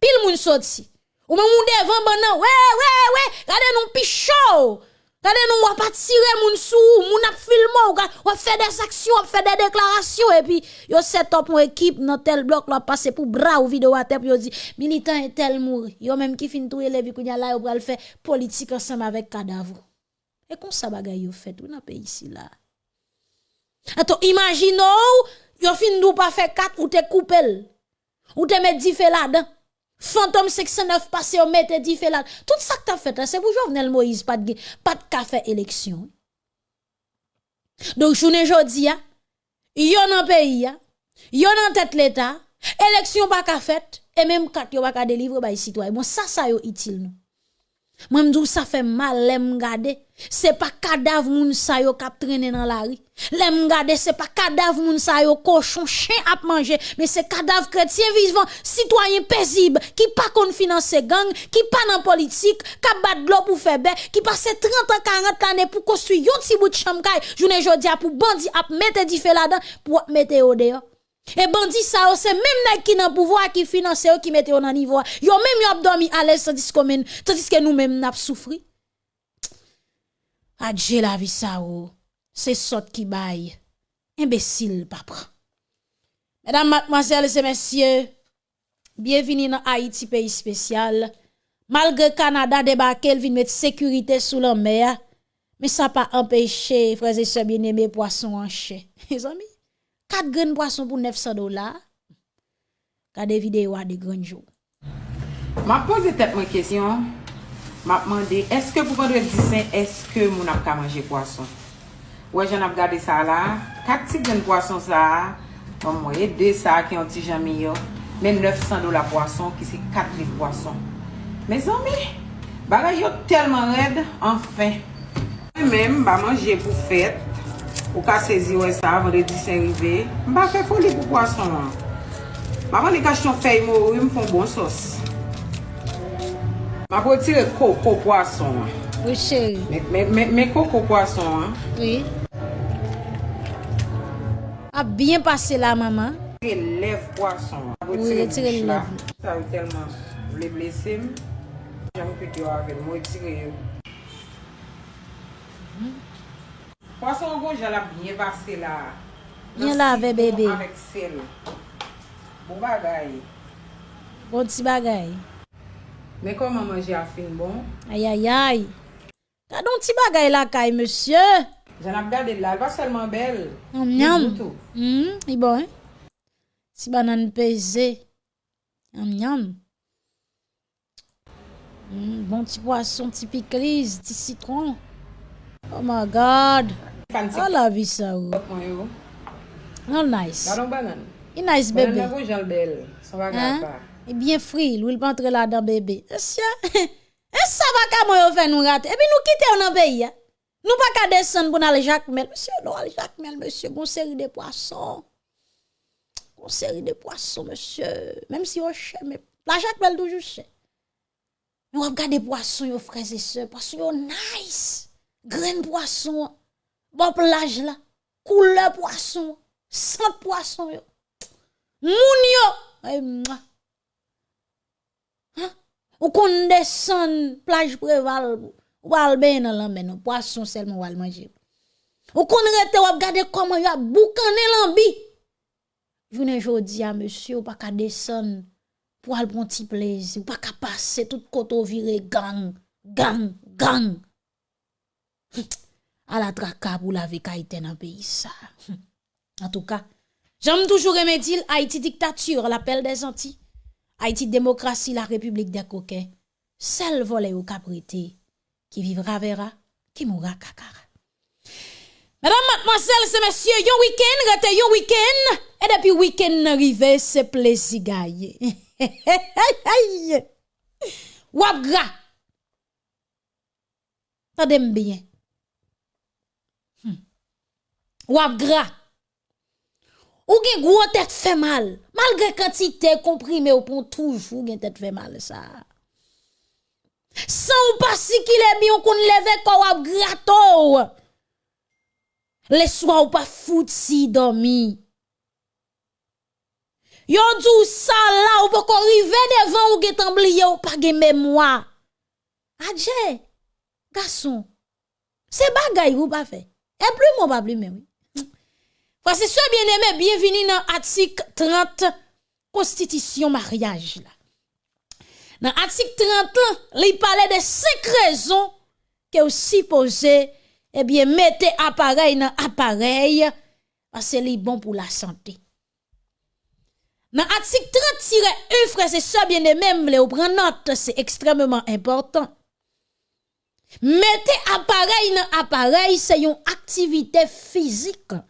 [SPEAKER 1] Pile moun sorti. Ou même moun devant banan ouais ouais ouais regardez nous pichot Regardez nous on pas tirer moun sou, moun ap filmer, on fait des actions, on fait des déclarations et puis yo set up une équipe dans tel bloc là passer pour bras ou à tête yo dit militant est tel mouri. Yo même qui fin touyer les kounya là yo pral faire politique ensemble avec cadavre. Et comme ça bagay yo fait tout dans pays ici là. Attends, imaginons yo fin nou pas faire quatre ou te couper ou te mettre dit là-dedans. Fantôme 609 passé au mette dit fait là. Tout ça que t'as fait, c'est pour Jovenel Moïse, pas de, pas de café élection. Donc, journée jodi, yon nan pays, yon nan tête l'État, élection pas ka fait, et même quand yon pas ka délivrer by citoyen. Bon, ça, ça yo utile nous. Moi, m'dou ça fait mal, l'aime garder. C'est pas cadavre moun sa yo kap traîner dans la rue. L'aime garder, c'est pas cadavre moun sa yo cochon, chien à manger, mais c'est cadavre chrétien vivant, citoyen paisible, qui pas kon finance gang, qui pas dans politique, qui bat l'eau pour faire qui passe 30 ans, 40 années pour construire yon petit bout de chambre, journée jodi pour bandi ap mettre di fait là-dedans, pour mettre au dehors. Et bandi ça, oh, c'est même nèg qui nan pouvoir qui finance, qui mette ou nan nivou. Yo même yo dormi à l'aise tandis que tandis que nous même n'a souffri. Adje la vie ça, ou. C'est sot qui baille. Imbécile papa. Mesdames, mademoiselles et messieurs, bienvenue dans Haïti pays spécial. Malgré Canada débarqué, il vient mettre sécurité sous la mer, mais ça pas empêché frères et sœurs bien-aimés poissons en chais. <laughs> Mes amis 4 graines poisson pour 900 dollars. Regardez vidéo à des grands jours.
[SPEAKER 6] Ma pose tête ma question. Ma demandé est-ce que pour vendredi saint est-ce que mon n'a pas manger poisson Ouais, j'en ai regardé ça là. 4 petites graines poisson ça. En moyenne 2 ça qui ont petit jamais même 900 dollars poisson qui c'est 4 livres poisson. Mes amis, bagay yo tellement raide enfin. Même ba manger pour fête Ou ka sezi wè sa avon de disen rive. Mba fè foli pou poason an. Mba van de kachon fèy mou ou mfon bon sos. Mba pou tire koko poason an.
[SPEAKER 1] Oui chèri.
[SPEAKER 6] Mè koko poason an.
[SPEAKER 1] Oui. A bien pase la maman.
[SPEAKER 6] Tire lev poason an.
[SPEAKER 1] Oui
[SPEAKER 6] tire
[SPEAKER 1] lev.
[SPEAKER 6] Sa ou telman. Vle blese m. Jan mou yo wavèl. Mwen tire yo. Poason gonjan la bine vase la.
[SPEAKER 1] Bien lave bebe.
[SPEAKER 6] Avèk sel. Bo bagay.
[SPEAKER 1] Bo ti bagay.
[SPEAKER 6] Men koman manje a fin bon?
[SPEAKER 1] Ayayay. Ka don ti bagay la kay monsye.
[SPEAKER 6] Jan ap gade la. Va selman bel.
[SPEAKER 1] Am
[SPEAKER 6] yam.
[SPEAKER 1] Mm, i bon. Ti banan peze. Oh, Am yam. Mm, bon ti poason, ti piklis, ti sitron. Oh my God.
[SPEAKER 6] Fan ti
[SPEAKER 1] Oh la vie ça ou.
[SPEAKER 6] mwen yo.
[SPEAKER 1] Oh nice. Il nice
[SPEAKER 6] Banan
[SPEAKER 1] bébé.
[SPEAKER 6] nan gon jan bel. Son bagay
[SPEAKER 1] Hein?
[SPEAKER 6] pa.
[SPEAKER 1] Bien lui il pas entrer là dans bébé. Monsieur, <laughs> et ça va comment yo fait nous rater? Et puis nous quitter dans pays. hein? Nous pas qu'à descendre pour aller Jacques Mel. Monsieur, non, aller Jacques Mel, monsieur, gon série de poissons. Gon série de poissons, monsieur. Même si on cher, mais la Jacques Mel toujours cher. Nous regardez poissons, yo frères et sœurs, poissons yo nice. Grain poisson. Bon plage là. Couleur poisson. Sang poisson yo. Moun yo. Ay, mouah. Ou kon descend plage préval ou al ben nan non poisson seulement ou al manger. Ou kon rete ou ap gade comment y a boukane lambi. Jounen jodi a monsieur ou pas ka descend pour al bon petit plaisir, ou pas ka passer tout koto vire gang, gang, gang. À la traka pour la vie kaite dans pays ça. En tout cas, j'aime toujours remédier Haïti dictature, l'appel des Antilles. Haïti démocratie, la république des coquins. Seul volé ou caprité, qui vivra verra, qui mourra kakara. Mesdames, mademoiselles et messieurs, yon week-end, rete yon week-end, et depuis week-end arrivé, c'est plaisir gaye. <laughs> Wap gra. Tadem bien. Hmm. Wap gra. Ou gen gros tête fait mal. Malgré quantité comprimé ou pour toujours gen tête fait mal ça. Sans ou pas si qu'il est bien qu'on leve ko wap grato. Les soirs ou pas fout si dormi. Yon dou ça là ou pas rive devant ou gen ou pas gen mémoire. Adje, garçon. C'est bagay ou pas fait. Et plus mon pas plus mais oui. Frase se bien-aimé, bienveni nan atik 30 konstitisyon maryaj la. Nan atik 30 lan, li pale de 5 rezon ke ou sipose, ebyen eh mette aparey nan aparey, ase li bon pou la sante. Nan atik 30-1, frase se bien-aimé, mle ou pren note, se ekstremement important. Mette aparey nan aparey, se yon aktivite fizik an.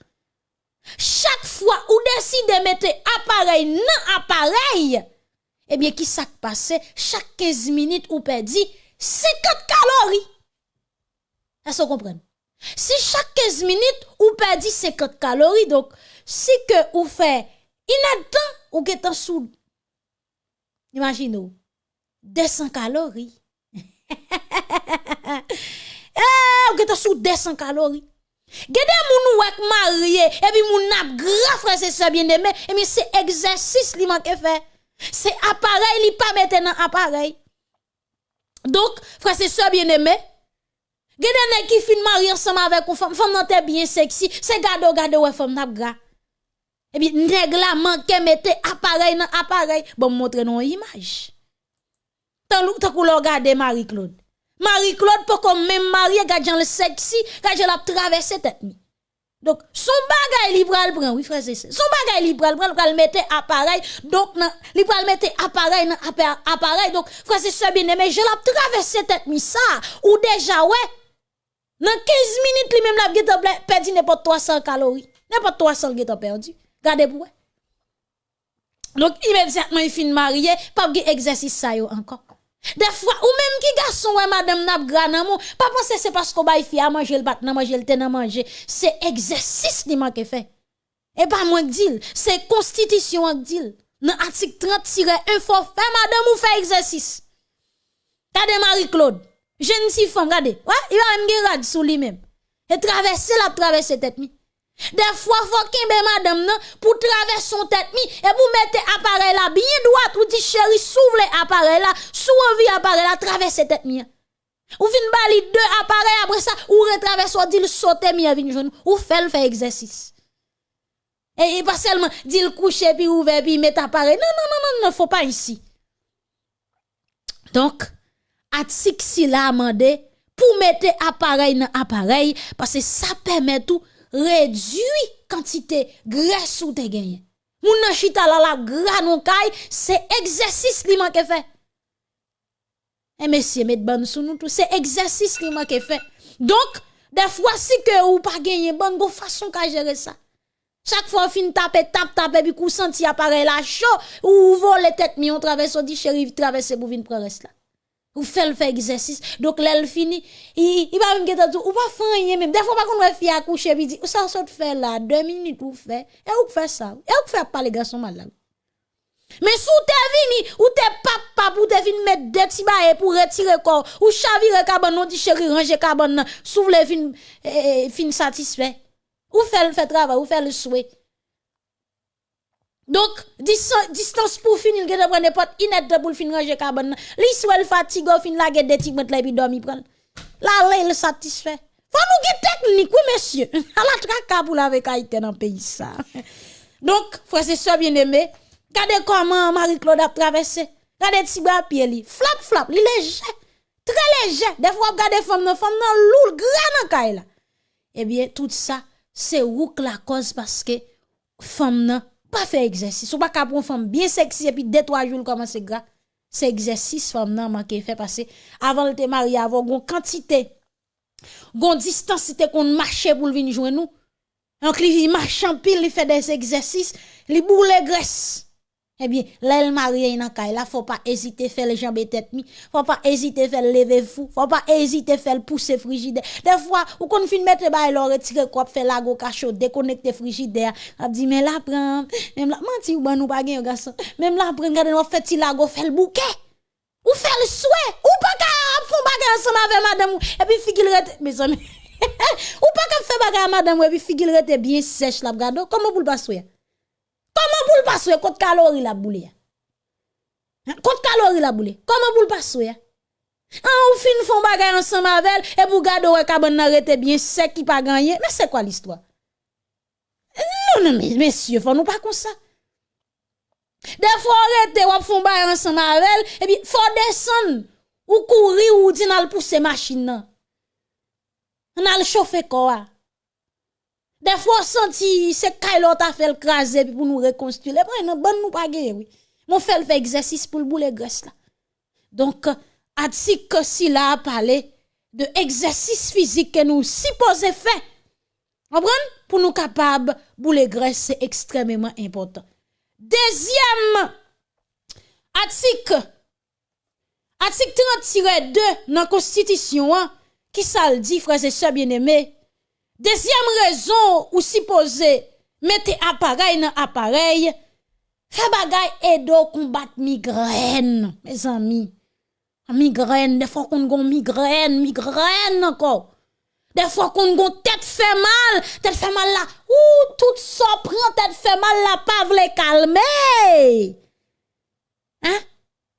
[SPEAKER 1] Chaque fois ou décide de mettre appareil dans appareil, eh bien, qui s'est passé? Chaque 15 minutes ou perdu 50 calories. Est-ce que vous comprenez? Si chaque 15 minutes ou perdu 50 calories, donc, si que ou fait inadvertent ou que en sous, imaginez, 200 calories. <laughs> eh, ou que sous 200 calories. Gede moun wak marié et puis moun nap grand frère c'est ça bien aimé et mais c'est exercice li manque fait. C'est appareil li pas mettre dans appareil. Donc frère c'est ça bien aimé. Gede nèg qui fin marié ensemble avec une femme, femme nan bien sexy, c'est gado gado ouais femme n'a gras. Et puis nèg la manque mette appareil nan appareil, bon montre non image. Tant kou lo regarder Marie-Claude. Marie-Claude pour comme même marié gadjan le sexy, gadjan la traverser tête. Donc, son bagay li pral prend, oui frère, c'est ça. Son bagay li pral prend, pral mette appareil, donc, nan, li pral mette appareil, nan, appa- appareil, donc, frère, c'est ça bien aimé, je l'ai traversé tête mi ça, ou déjà, ouais, dans 15 minutes, li même la ple- perdu n'importe 300 calories, n'importe 300 geta perdu. Gardez pour. Donc, immédiatement, il fin marié, pas exercice ça encore. Des fois, ou même qui garçon, ouais, madame nap gran mou, pas penser c'est parce qu'on baille fi à manger le bat, nan manger le nan manger. C'est exercice li manque fait. Et pas moi qui dis, c'est constitution qui dit. Dans article 30 1 faut faire madame ou faire exercice. Regardez Marie-Claude. Jeune femme, regardez. Ouais, il va même rad sous lui-même. Et traverser la traverser tête. Des fois, faut kembe madame nan pour traverser son tête mi et pour mettre appareil là bien droit ou dit chéri s'ouvre appareil là, sous envie appareil là traverser tête mi. Ou vin bali deux appareils après ça ou retraverse ou dit sauter mi vin joindre ou fait faire exercice. Et, pas seulement dit coucher puis ouvert puis mettre appareil. Non non non non non, faut pas ici. Donc article si la amendé pour mettre appareil dans appareil parce que ça permet tout réduire quantité graisse ou te gagné. Moun nan chita la la gras non kay, c'est exercice li manque fait. Et messieurs, mettez ban sous nous tout, c'est exercice li manque fait. Donc, des fois si que ou pas gagné bonne go façon ka gérer ça. Chaque fois fin taper tape tape puis kou senti appareil la chaud ou vole tête mi on traverse on dit chéri traverser pour venir prendre là. Ou fait le fait exercice. Donc là le fini, il va même tout ou pas faire même. Des fois pas qu'on va fi accoucher puis dit ou ça saute faire là deux minutes ou fait et ou fait ça. Et ou fait pas les garçons malades. Mais sous t'es vini, ou t'es papa pour te vini mettre des petits pour retirer corps, ou chavire cabane, non dit chéri, ranger cabane, nan, s'ouvre le fin, eh, fin satisfait. Ou fait le fait travail, ou fait le souhait. Donc, dis- distance pour finir, que prendre n'importe inette pour finir ranger cabane. nan. Li soit le fatigue, fin la guette des tigres, là, puis dormi prendre. Là, là, il satisfait. Faut nous guider technique, oui, monsieur. <laughs> À la traka pour la avec Haïti dans le pays. <laughs> Donc, frère, c'est ça bien aimé. Regardez comment Marie-Claude a traversé. Regardez petit bras pied li. Flap, flap, li léger. Très léger. Des fois, regardez femme nan, femme nan lourd, grand la. Eh bien, tout ça, c'est rouk la cause parce que femme nan pas fait exercice. Ou pas qu'à prendre femme bien sexy et puis deux, trois jours comment c'est gras? C'est exercice femme nan manqué fait passer avant de te marier, avant gon quantité. Gon distance, c'était qu'on marchait pour venir joindre nous. Donc, il marche en pile, il fait des exercices, il boule les graisses. Eh bien, là, le marié dans là, faut pas hésiter faire les jambes tête mi, faut pas hésiter faire lever fou, faut pas hésiter faire pousser frigidaire. Des fois, ou qu'on fin mettre ba leur retirer quoi faire la go cachot, déconnecter frigidaire. A dit mais là prend, même là menti ou ban nous pas gen garçon. Même là prend regarder nous fait ti la le bouquet. Ou faire le souhait, ou pas ka font bagay ensemble avec madame et puis figil rete mes amis. <laughs> ou pas ka faire bagay avec madame et puis figil rete bien sèche la gado. Comment pour le passer? Comment pour le passer contre calories la boule? Hein? Contre calories la boule. Comment pour le passer? Ah, ou fin font bagay ensemble avec et pour garder ouais cabane rete bien sec qui pas gagné. Mais c'est quoi l'histoire? Non, non, mais messieurs, faut nous pas comme ça. Des fois, arrêter, ou font bagay ensemble avec et puis faut descendre, ou courir, ou di nan pousser machine nan. On a le chauffer quoi. Des fois, senti, c'est Kailo t'a fait le craser pour nous reconstruire. Les bras, bon nous pas oui. Mon fait le exercice pour le boule graisse là. Donc, Atik si là a parlé de exercice physique que nous supposons faire. Comprenez? Pour nous capables, boule graisse, c'est extrêmement important. Deuxième, article, article 30-2 dans la Constitution, hein, qui ça le dit, frères et sœurs bien-aimés? Deuxième raison ou supposé mettez appareil dans appareil, fait bagay edo combattre migraine, mes amis. Migraine, des fois qu'on gon migraine, migraine encore. Des fois qu'on gon tête fait mal, tête fait mal là, ou tout ça prend tête fait mal là, pas vle calmer. Hein?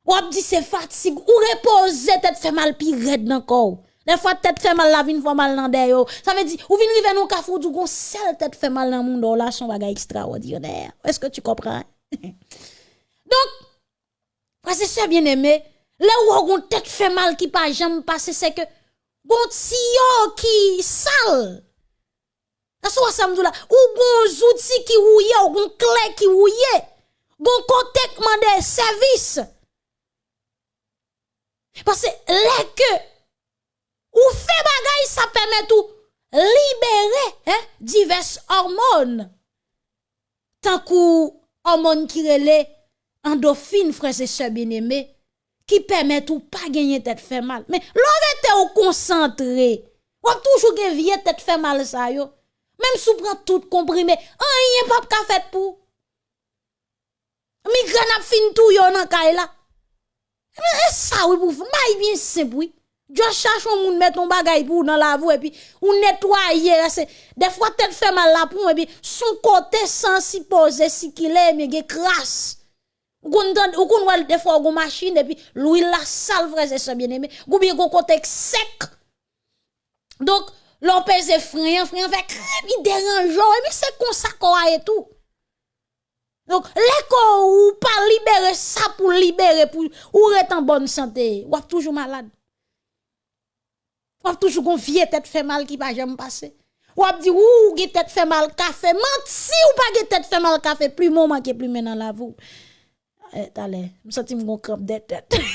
[SPEAKER 1] Ou ap dit c'est fatigue, ou reposer tête fait mal pi raide encore. Des fois, tête fait mal, la vin fait mal dans des. Ça veut dire, ou vin rive nou kafou, du gon sel tête fait mal dans monde là, son bagay extraordinaire. Est-ce que tu comprends? <laughs> Donc, c'est ça bien aimé. Là où on tête fait mal qui pas jamais passé, c'est que, gon tiyo qui sale. Me dit là? Ou gon outils qui rouillé, ou gon clé qui rouillé. Gon contact mandé service. Parce que là que ou fait bagay ça permet tout libérer hein, diverses hormones. Tant qu'ou hormones qui relè endorphine frères et sœurs bien-aimés qui permet tout pas gagner tête fait mal. Mais l'on ou concentré. Ou toujours vie tête fait mal ça yo. Même si prend tout comprimé, rien pas ka fait pour. Migraine a fin tout yo nan kay la. Mais ça oui pour bien simple oui. Je cherche un moun mettre ton bagay pour dans la voie et puis ou nettoyer des fois tête fait mal la pour et puis son côté sans si poser si qu'il est mais gen crasse. Ou kon wal des fois gon machine et puis l'huile la sale frère c'est bien aimé. Ou bien gon côté sec. Donc l'on pèse frein frein fait crème dérangeant puis c'est comme ça qu'on a et tout. Donc, l'école ou pas libérer ça pour libérer, pour ou être en bonne santé, ou toujours malade. Ou toujours confié, tête fait mal qui va jamais passer. Ou êtes dit, ou qui tête fait mal café, menti ou pas qui tête fait mal café, plus moment qui plus maintenant la vous. Eh, t'allez, me senti mon crampe de tête. <laughs>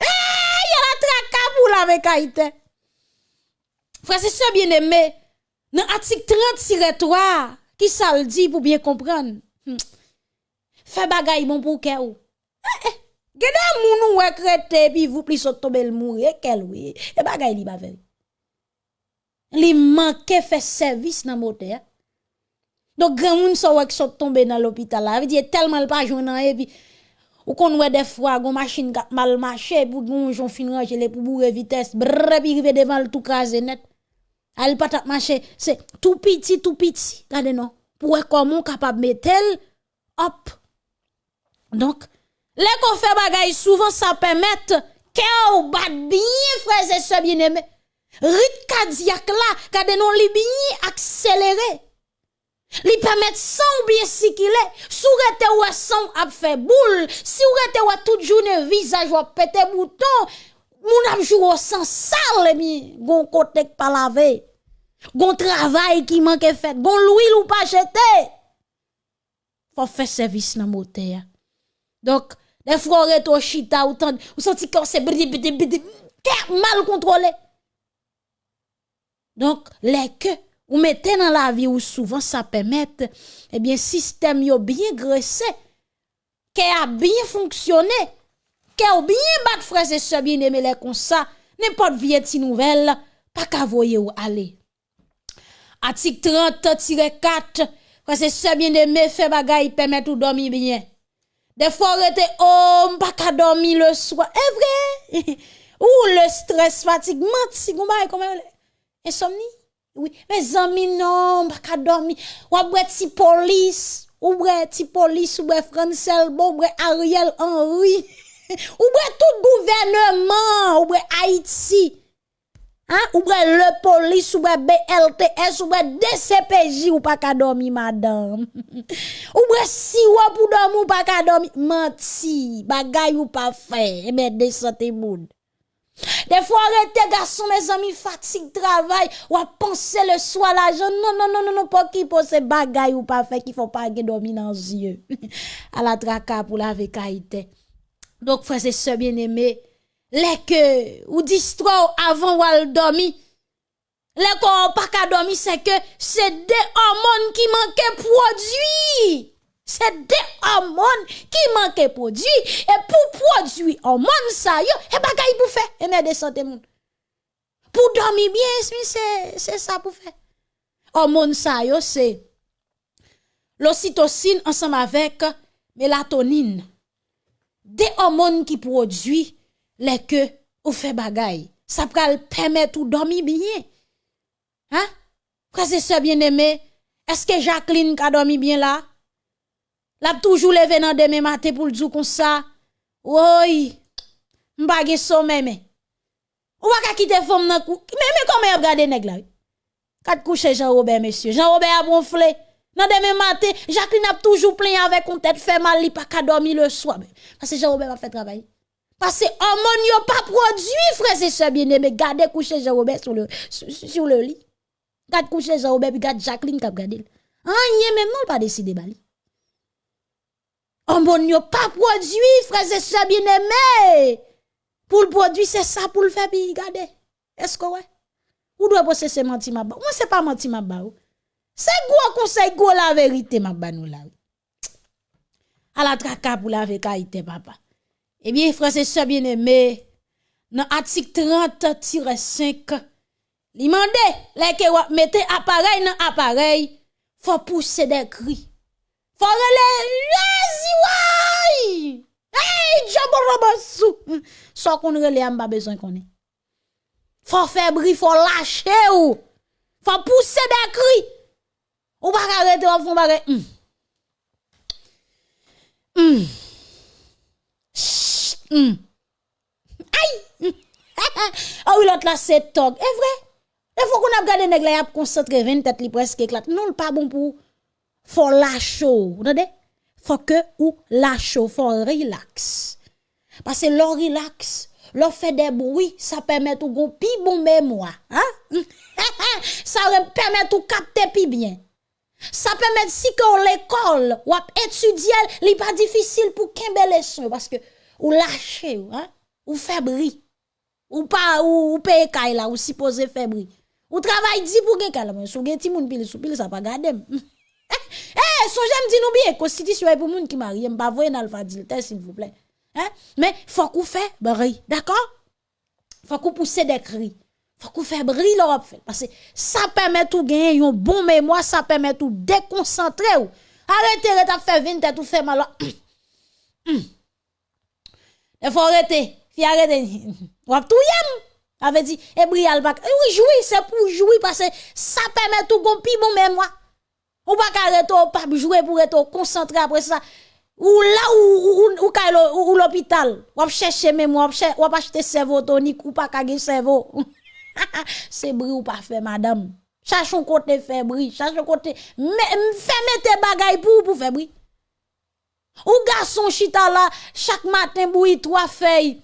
[SPEAKER 1] Eh, avec Haïti. Frère, c'est ça bien aimé. Dans l'article 30 qui ça le dit pour bien comprendre? Hmm. Fais bagay bon pour ou. Gede moun ou krete puis vous plus saute tomber le mourir quel oui. E bagay li ba vel. Li fait service dans moteur. Donc grand moun so wek saute tomber dans l'hôpital là, veut dire tellement pas joindre et puis ou kon wè des fois gon machine gat mal marché pour gon jon fin ranger pour bourrer vitesse brrr puis rive devant le tout crasé net. Elle pas marché, c'est tout petit tout petit. Regardez non. Pour comment capable mettre hop. Donc les qu'on fait bagay souvent ça permet que ou bat bien frères et sœurs bien-aimés. Rythme cardiaque là, regardez non li bien accéléré. Li permet sang ou bien si qu'il est. Sou rete ou sang a fait boule, si ou rete ou toute journée visage ou pété bouton, moun ap jou au sang sale mi gon pas lavé. Gon travail qui manque fait, gon l'huile ou pas jeté. Faut faire service dans moteur. Donc, est au chita, ou tant, ou senti que c'est mal contrôlé. Donc, les que, ou mettez dans la vie ou souvent ça permet, eh bien, système yo bien graissé, qui a bien fonctionné, qui a bien bat frères et sœurs bien aimé les comme ça, n'importe vie ti nouvelle, pas qu'à voyer ou aller. Article 30-4, frères et sœurs bien aimé, fait bagay permet tout dormir bien. Des fois, on était oh, pas qu'à dormir le soir. Est vrai? <laughs> Ou le stress, fatigue, menti, gombaye, comment Insomnie? Oui. Mes amis, non, pas qu'à dormir. Ou après, si police. Ou bre ti police, ou bre Fransel, ou bre Ariel Henry, <laughs> ou bre tout gouvernement, ou bre Haïti. Hein? Ou bre le police, ou bre BLTS, ou bre DCPJ, ou pas qu'à dormir, madame. <laughs> ou bre si ou pour dormir, ou pas qu'à dormir. Menti, bagay ou pas fait, eh ben, descendez moun. Des fois, arrêtez, garçon, mes amis, fatigue, travail, ou à penser le soir, l'argent. Non, non, non, non, non, pas qui pose bagay ou pas fait, qu'il faut pas dormir dans les yeux. <laughs> à la traka pour la vécaïté. Donc, frères et sœurs bien-aimés, Lek ou distro avan wal domi. Lek ou pa ka domi se ke se de hormon ki manke prodwi. Se de hormon ki manke prodwi. E pou prodwi hormon sa yo, e bagay pou fe. E me de sante moun. Pou domi bien, se sa pou fe. Hormon sa yo se l'ocytocine ansam avek melatonine. De hormon ki prodwi. Les que ou fait bagay. Ça pral permettre ou dormir bien. Hein? Frère c'est bien aimé, est-ce que Jacqueline a dormi bien là? L'a toujours levé dans demain matin pour le dire comme ça? Oui. M'bagé sommeil mais. pas qu'à quitter femme nan kou. Mais mais comment regardé nèg là? Quatre Jean-Robert monsieur. Jean-Robert a gonflé. Nan demain matin, Jacqueline a toujours plein avec une tête fait mal, li pas qu'à dormir le soir. Parce que Jean-Robert a fait travail. Parce que hormone pas produit, frère et sœurs bien-aimés. Gardez coucher Jean-Robert sur le, sur, le lit. Gade coucher Jean-Robert, puis gade Jacqueline kap gade. Anye même non pas décidé bali. Hormone pas produit, frère et sœurs bien-aimés. Pour le produit, c'est ça pour le faire, puis gade. Est-ce que ouais? Ou doit bosser ce menti ma ba? Moi, c'est pas menti ma ba. C'est gros conseil, gros la vérité, ma ba nous là. À la traka pour la vérité, papa. Eh Ebyen, frase se bieneme, nan atik 30-5, li mande, le ke wap mette aparey nan aparey, fwa pousse de kri. Fwa rele, lezi woy! Hey, djabo robosou! So kon rele am ba bezon konen. Fwa febri, fwa lache ou, fwa pousse de kri. Ou baka rete wap fwa bare, mm. Mm. Hum. Aïe. <laughs> Ah oui, l'autre là, c'est tog. Est vrai? Il faut qu'on a gardé nèg là, concentré 20 tête li presque éclate. Non, pas bon pour. Faut lâcher. Vous entendez? Faut que ou lâcher, faut relax. Parce que l'on relax, l'on fait des bruits, ça permet tout gon pi bon mémoire. Hein? <laughs> ça permet tout capter pi bien. Ça permet si que l'école ou étudier, li pas difficile pour kembe leçon parce que ou lâcher, hein? Ou bruit. Ou pas ou, ou paye kay là ou supposé faire bruit. Ou travail dit pour gen kala, sou gen ti moun pile sou pile ça pas gadem. <laughs> Eh, son j'aime dit nous bien, constitution est pour moun qui marie, m'pa voyer dans le s'il vous plaît. Hein? Mais faut qu'on fait bruit, d'accord? Faut qu'on pousse des cris. Faut qu'on fait bruit l'Europe parce que ça permet tout gagner un bon mémoire, ça permet tout déconcentrer ou. Arrêtez de faire 20 tête tout fait mal. <clears throat> Il faut arrêter. Fi arrêter. Ou tout yam. Avait dit et brial pas. Oui, jouer c'est pour jouer parce que ça permet tout gon pi bon mémoire. Ou pas arrêter pas jouer pour être concentré après ça. Ou là ou ou ou, ou, l'hôpital. Ou chercher mémoire, ou acheter cerveau tonique ou pas kage cerveau. <laughs> c'est bruit ou pas fait madame. Cherchons côté faire bruit, cherchons côté fermez tes bagailles pour pour faire bruit. Ou garçon chita là chaque matin bruit trois feuilles.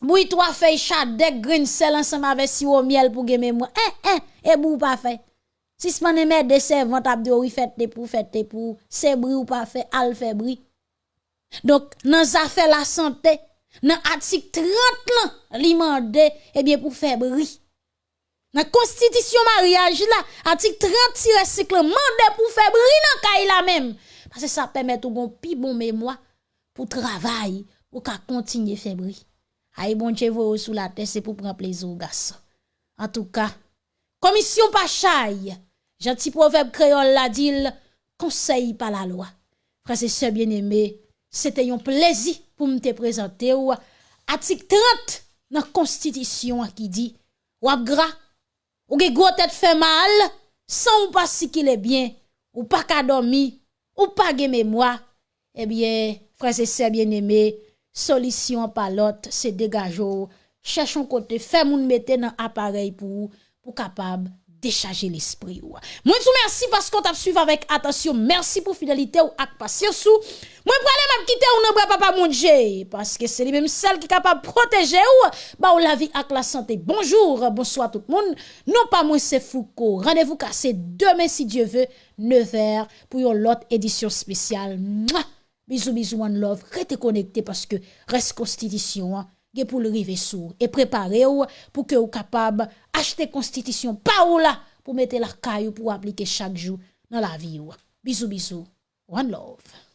[SPEAKER 1] Bruit trois feuilles chat de green sel ensemble avec sirop miel pour gagner moi. Eh eh et bou pas fait. Si ce met des servantes ap de oui fait pour fait pour c'est bruit ou pas fait al fait. Donc dans affaire la santé dans article 30 là, li mande eh bien pour faire. Dans constitution mariage là, article 30 5 mande pour faire bruit dans la même parce que ça permet tout bon pi bon mémoire pour travail pour qu'à continuer faire bruit. Aïe bon Dieu sous la tête c'est pour prendre plaisir aux garçons. En tout cas, commission pachaille, gentil proverbe créole la dit conseil par la loi. Frères et sœurs bien-aimés, c'était un plaisir pour me te présenter ou article 30 dans la constitution qui dit ou gras ou ge gros tête fait mal sans ou pas si qu'il est bien ou pas qu'à dormir ou pas ge mémoire eh bien frères et sœurs bien-aimés solution par l'autre c'est dégager cherchons côté fait moun mettre dans appareil pour pour capable décharger l'esprit ou. Moi vous merci parce qu'on t'a suivi avec attention. Merci pour fidélité ou ak patience ou. Moi prale m'a quitter ou nan papa manger parce que c'est lui même celle qui est capable de protéger ou ba ou la vie ak la santé. Bonjour, bonsoir tout le monde. Non pas moi c'est Foucault. Rendez-vous cassé demain si Dieu veut 9h pour une autre édition spéciale. Mouah! Bisous bisous one love. Restez connecté parce que reste constitution hein pour le river sourd et préparer pour que vous capable acheter constitution pas ou là pour mettre la caille pour appliquer chaque jour dans la vie. Bisous bisous. One love.